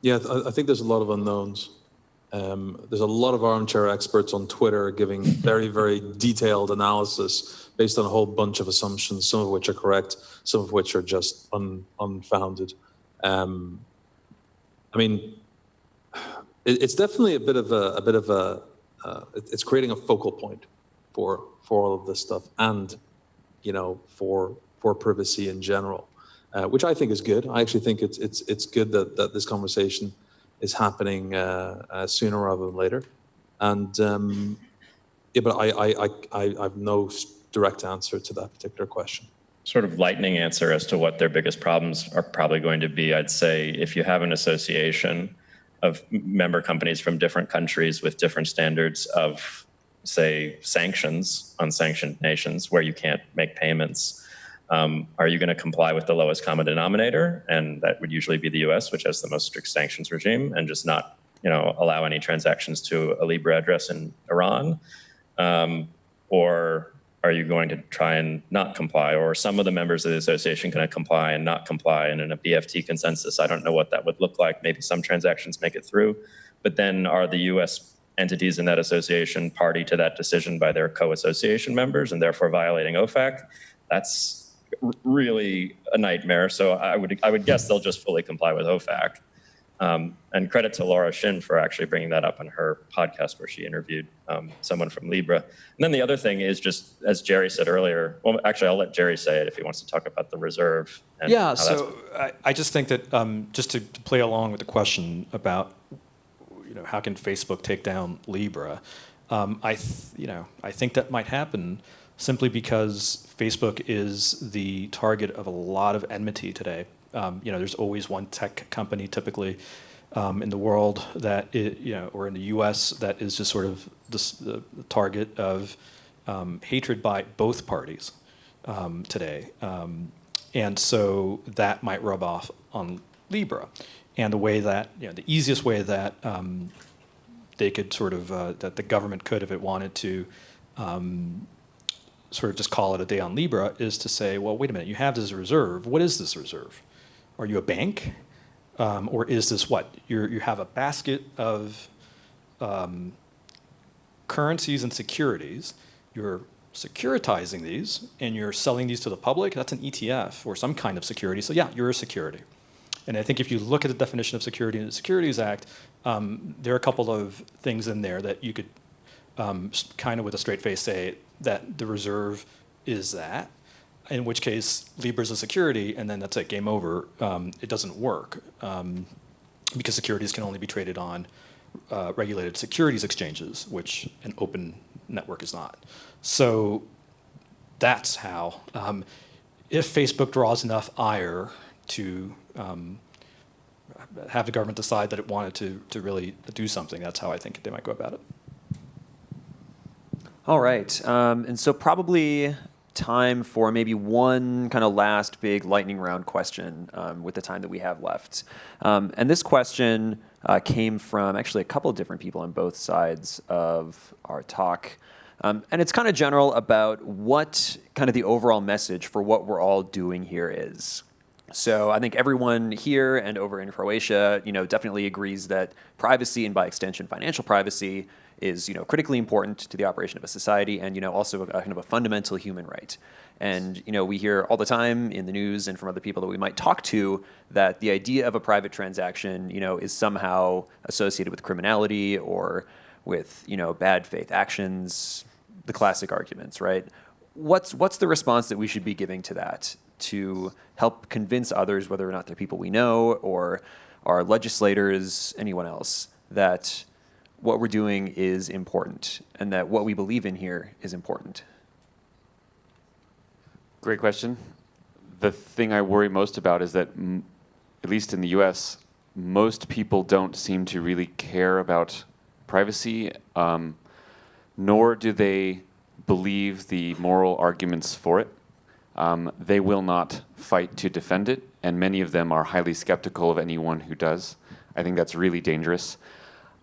Yeah, I think there's a lot of unknowns. Um, there's a lot of armchair experts on Twitter giving very, very detailed analysis based on a whole bunch of assumptions, some of which are correct, some of which are just un, unfounded. Um, I mean, it, it's definitely a bit of a, a bit of a, uh, it, it's creating a focal point for for all of this stuff, and you know, for for privacy in general, uh, which I think is good. I actually think it's it's it's good that that this conversation is happening uh, uh, sooner rather than later. And um, yeah, but I, I, I, I have no direct answer to that particular question. sort of lightning answer as to what their biggest problems are probably going to be, I'd say if you have an association of member companies from different countries with different standards of, say, sanctions on sanctioned nations where you can't make payments, um, are you going to comply with the lowest common denominator? And that would usually be the U.S., which has the most strict sanctions regime, and just not, you know, allow any transactions to a Libra address in Iran. Um, or are you going to try and not comply? Or some of the members of the association going to comply and not comply? And in a BFT consensus, I don't know what that would look like. Maybe some transactions make it through. But then are the US entities in that association party to that decision by their co association members and therefore violating OFAC? That's really a nightmare. So I would, I would guess they'll just fully comply with OFAC. Um, and credit to Laura Shin for actually bringing that up on her podcast where she interviewed um, someone from Libra. And then the other thing is just, as Jerry said earlier, well, actually, I'll let Jerry say it if he wants to talk about the reserve. And Yeah, so I, I just think that um, just to, to play along with the question about, you know, how can Facebook take down Libra? Um, I, th- you know, I think that might happen simply because Facebook is the target of a lot of enmity today. Um, you know, there's always one tech company typically um, in the world that i you know, or in the U.S. that is just sort of the target of um, hatred by both parties um, today. Um, and so that might rub off on Libra. And the way that, you know, the easiest way that um, they could sort of, uh, that the government could, if it wanted to, um, sort of just call it a day on Libra, is to say, well, wait a minute, you have this reserve. What is this reserve? Are you a bank? Um, or is this what? You're, you have a basket of um, currencies and securities. You're securitizing these and you're selling these to the public. That's an ETF or some kind of security. So yeah, you're a security. And I think if you look at the definition of security in the Securities Act, um, there are a couple of things in there that you could um, kind of with a straight face say that the reserve is that. In which case, Libra's a security, and then that's it, game over. Um, it doesn't work um, because securities can only be traded on uh, regulated securities exchanges, which an open network is not. So that's how. Um, if Facebook draws enough ire to um, have the government decide that it wanted to, to really do something, that's how I think they might go about it. All right. Um, and so probably time for maybe one kind of last big lightning round question um, with the time that we have left. Um, and this question uh, came from actually a couple of different people on both sides of our talk. Um, and it's kind of general about what kind of the overall message for what we're all doing here is. So I think everyone here and over in Croatia, you know, definitely agrees that privacy and by extension financial privacy is, you know, critically important to the operation of a society and, you know, also a, kind of a fundamental human right. And, you know, we hear all the time in the news and from other people that we might talk to that the idea of a private transaction, you know, is somehow associated with criminality or with, you know, bad faith actions, the classic arguments, right? What's, what's the response that we should be giving to that? to help convince others, whether or not they're people we know or our legislators, anyone else, that what we're doing is important and that what we believe in here is important. Great question. The thing I worry most about is that, at least in the US, most people don't seem to really care about privacy, um, nor do they believe the moral arguments for it. Um, they will not fight to defend it, and many of them are highly skeptical of anyone who does. I think that's really dangerous.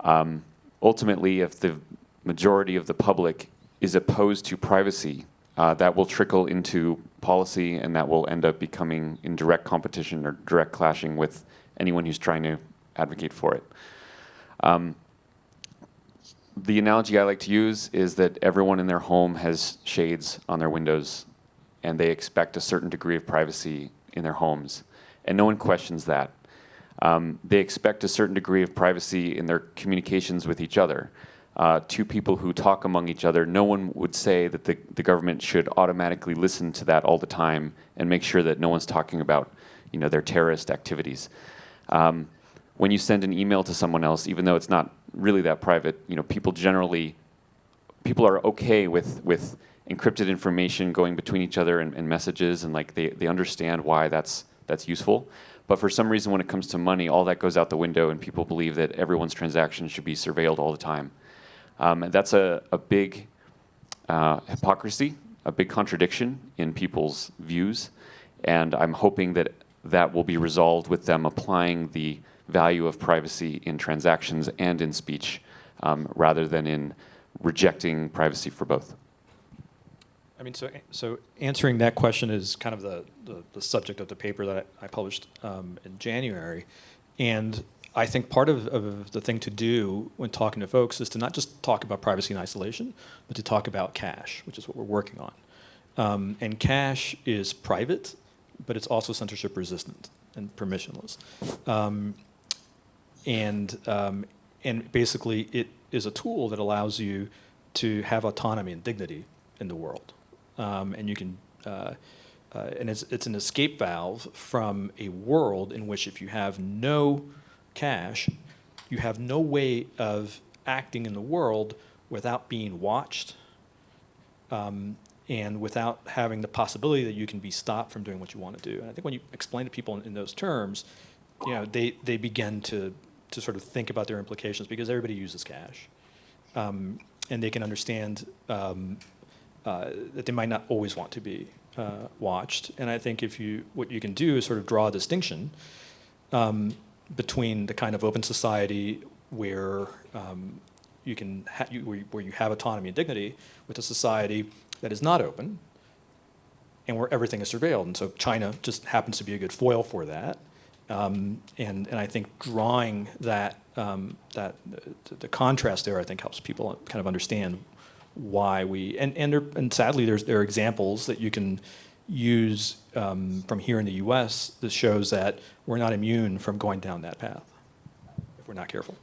Um, ultimately, if the majority of the public is opposed to privacy, uh, that will trickle into policy, and that will end up becoming in direct competition or direct clashing with anyone who's trying to advocate for it. Um, the analogy I like to use is that everyone in their home has shades on their windows and they expect a certain degree of privacy in their homes, and no one questions that. Um, they expect a certain degree of privacy in their communications with each other. Uh, two people who talk among each other, no one would say that the, the government should automatically listen to that all the time and make sure that no one's talking about you know, their terrorist activities. Um, when you send an email to someone else, even though it's not really that private, you know, people generally, people are okay with, with encrypted information going between each other and, and messages, and like they, they understand why that's that's useful. But for some reason, when it comes to money, all that goes out the window, and people believe that everyone's transactions should be surveilled all the time. Um, and that's a, a big uh, hypocrisy, a big contradiction in people's views. And I'm hoping that that will be resolved with them applying the value of privacy in transactions and in speech um, rather than in rejecting privacy for both. I mean, so, so answering that question is kind of the, the, the subject of the paper that I, published um, in January. And I think part of, of the thing to do when talking to folks is to not just talk about privacy in isolation, but to talk about cash, which is what we're working on. Um, and cash is private, but it's also censorship resistant and permissionless. Um, and, um, and basically, it is a tool that allows you to have autonomy and dignity in the world. Um, and you can, uh, uh, and it's, it's an escape valve from a world in which if you have no cash, you have no way of acting in the world without being watched um, and without having the possibility that you can be stopped from doing what you want to do. And I think when you explain to people in, in those terms, you know, they, they begin to, to sort of think about their implications because everybody uses cash. Um, and they can understand um, uh, that they might not always want to be uh, watched. And I think if you, what you can do is sort of draw a distinction um, between the kind of open society where um, you can you, where, you, where you have autonomy and dignity with a society that is not open and where everything is surveilled. And so China just happens to be a good foil for that. Um, and, and I think drawing that, um, that the, the, contrast there, I think helps people kind of understand why we, and, and, there, and sadly there's, there are examples that you can use um, from here in the US that shows that we're not immune from going down that path if we're not careful.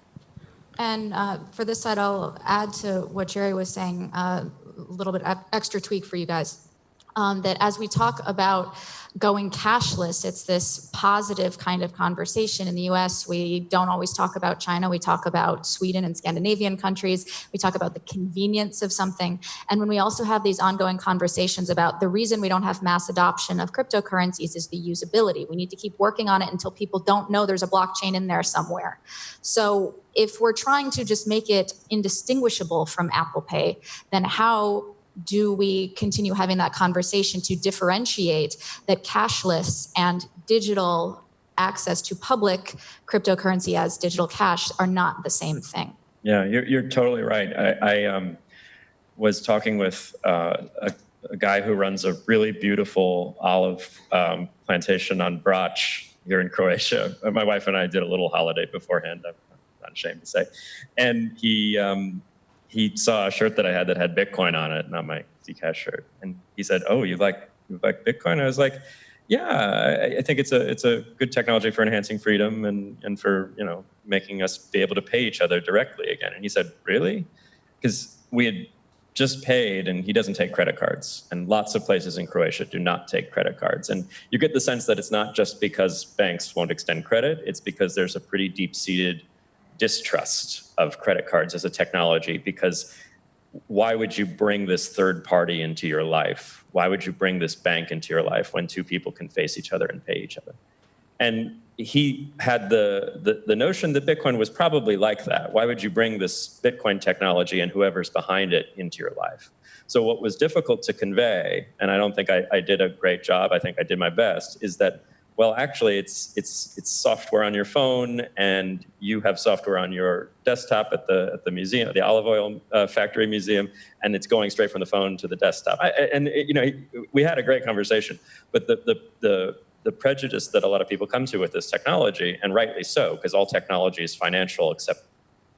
And uh, for this side, I'll add to what Jerry was saying, uh, a little bit extra tweak for you guys. Um, that as we talk about going cashless, it's this positive kind of conversation. In the US, we don't always talk about China. We talk about Sweden and Scandinavian countries. We talk about the convenience of something. And when we also have these ongoing conversations about the reason we don't have mass adoption of cryptocurrencies is the usability. We need to keep working on it until people don't know there's a blockchain in there somewhere. So if we're trying to just make it indistinguishable from Apple Pay, then how do we continue having that conversation to differentiate that cashless and digital access to public cryptocurrency as digital cash are not the same thing? Yeah, you're, you're totally right. I, I um, was talking with uh, a, a, guy who runs a really beautiful olive um, plantation on Brač here in Croatia. My wife and I did a little holiday beforehand, I'm not ashamed to say. And he, um, he saw a shirt that I had that had Bitcoin on it, not my Zcash shirt. And he said, "Oh, you like you like Bitcoin?" I was like, "Yeah, I, I think it's a it's a good technology for enhancing freedom and and for you know making us be able to pay each other directly again." And he said, "Really?" Because we had just paid and he doesn't take credit cards and lots of places in croatia do not take credit cards and you get the sense that it's not just because banks won't extend credit it's because there's a pretty deep-seated distrust of credit cards as a technology because why would you bring this third party into your life? Why would you bring this bank into your life when two people can face each other and pay each other? And he had the, the, the, notion that Bitcoin was probably like that. Why would you bring this Bitcoin technology and whoever's behind it into your life? So what was difficult to convey, and I don't think I, I did a great job, I think I did my best, is that well, actually, it's it's it's software on your phone, and you have software on your desktop at the at the museum, the olive oil uh, factory museum, and it's going straight from the phone to the desktop. I, and it, you know, we had a great conversation, but the the the the prejudice that a lot of people come to with this technology, and rightly so, because all technology is financial except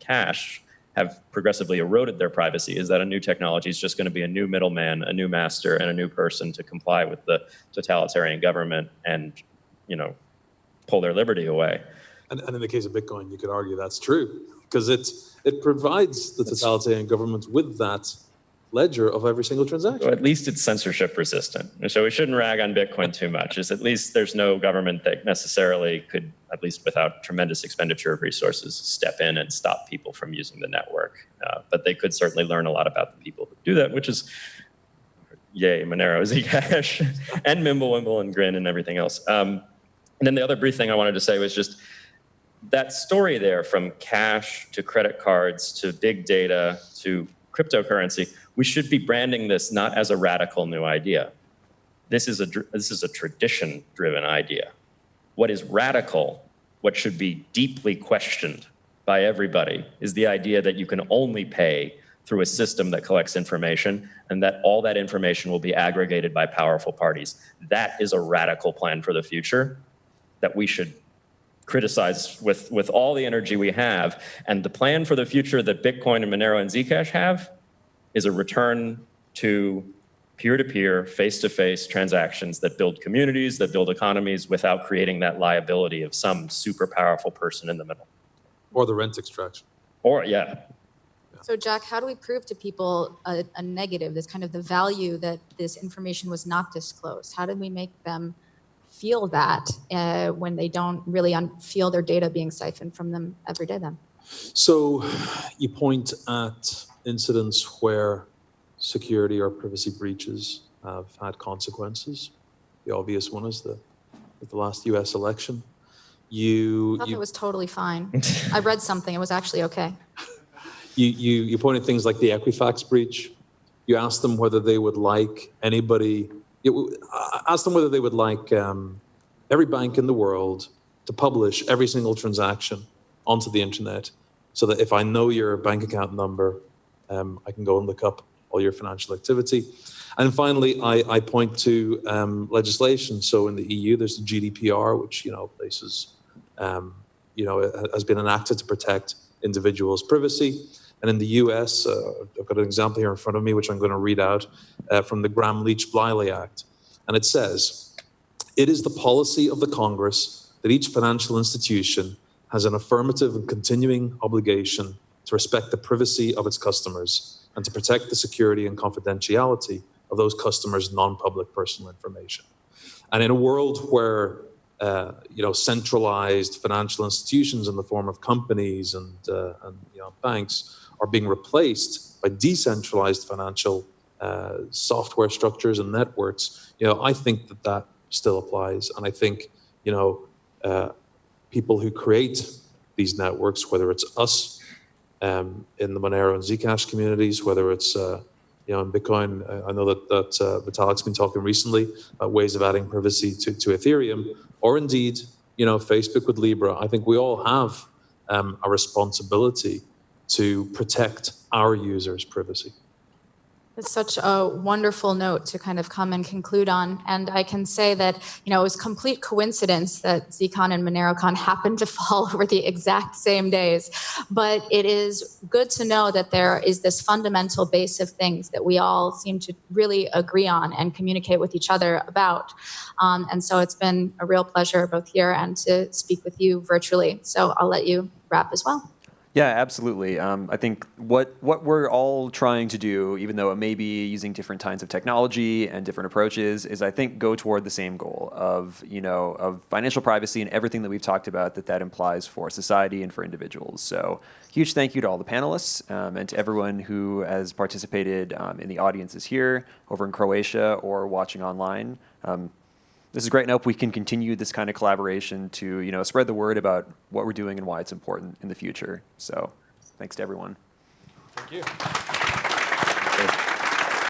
cash, have progressively eroded their privacy is that a new technology is just going to be a new middleman, a new master, and a new person to comply with the totalitarian government and you know, pull their liberty away. And, and in the case of Bitcoin, you could argue that's true because it, it provides the totalitarian government with that ledger of every single transaction. So at least it's censorship resistant. So we shouldn't rag on Bitcoin too much. Is at least there's no government that necessarily could, at least without tremendous expenditure of resources, step in and stop people from using the network. Uh, but they could certainly learn a lot about the people who do that, which is yay, Monero, Zcash, and Mimblewimble and Grin and everything else. Um, and then the other brief thing I wanted to say was just that story there from cash to credit cards to big data to cryptocurrency, we should be branding this not as a radical new idea. This is a, this is a tradition driven idea. What is radical, what should be deeply questioned by everybody, is the idea that you can only pay through a system that collects information and that all that information will be aggregated by powerful parties. That is a radical plan for the future that we should criticize with, with all the energy we have. And the plan for the future that Bitcoin and Monero and Zcash have is a return to peer-to-peer, face-to-face transactions that build communities, that build economies without creating that liability of some super powerful person in the middle. Or the rent extraction. Or, yeah, So Jack, how do we prove to people a, a negative, this kind of the value that this information was not disclosed? How do we make them feel that uh, when they don't really un- feel their data being siphoned from them every day then? So you point at incidents where security or privacy breaches have had consequences. The obvious one is the, the last US election. You, I thought you, it was totally fine. I read something, it was actually okay. you, you, you point at things like the Equifax breach. You ask them whether they would like anybody, you uh, ask them whether they would like um, every bank in the world to publish every single transaction onto the internet so that if I know your bank account number, um, I can go and look up all your financial activity. And finally, I, I point to um, legislation. So in the EU, there's the GDPR, which you know places, um, you know, has been enacted to protect individuals' privacy. And in the US, uh, I've got an example here in front of me, which I'm going to read out uh, from the Gramm Leach Bliley Act. And it says, it is the policy of the Congress that each financial institution has an affirmative and continuing obligation to respect the privacy of its customers and to protect the security and confidentiality of those customers' non-public personal information. And in a world where uh, you know centralized financial institutions in the form of companies and, uh, and you know banks are being replaced by decentralized financial uh, software structures and networks, you know I think that that still applies, and I think you know uh, people who create these networks, whether it's us um, in the Monero and Zcash communities, whether it's uh, you know in Bitcoin. I- I know that that uh, Vitalik's been talking recently about ways of adding privacy to, to Ethereum, or indeed you know Facebook with Libra. I think we all have um, a responsibility to protect our users' privacy. It's such a wonderful note to kind of come and conclude on. And I can say that, you know, it was complete coincidence that ZCon and MoneroCon happened to fall over the exact same days. But it is good to know that there is this fundamental base of things that we all seem to really agree on and communicate with each other about. Um, and so it's been a real pleasure both here and to speak with you virtually. So I'll let you wrap as well. Yeah, absolutely. Um, I think what what we're all trying to do, even though it may be using different kinds of technology and different approaches, is I think go toward the same goal of you know of financial privacy and everything that we've talked about that that implies for society and for individuals. So huge thank you to all the panelists um, and to everyone who has participated um, in the audiences here, over in Croatia, or watching online. This is great and I hope we can continue this kind of collaboration to you know spread the word about what we're doing and why it's important in the future. So thanks to everyone. Thank you.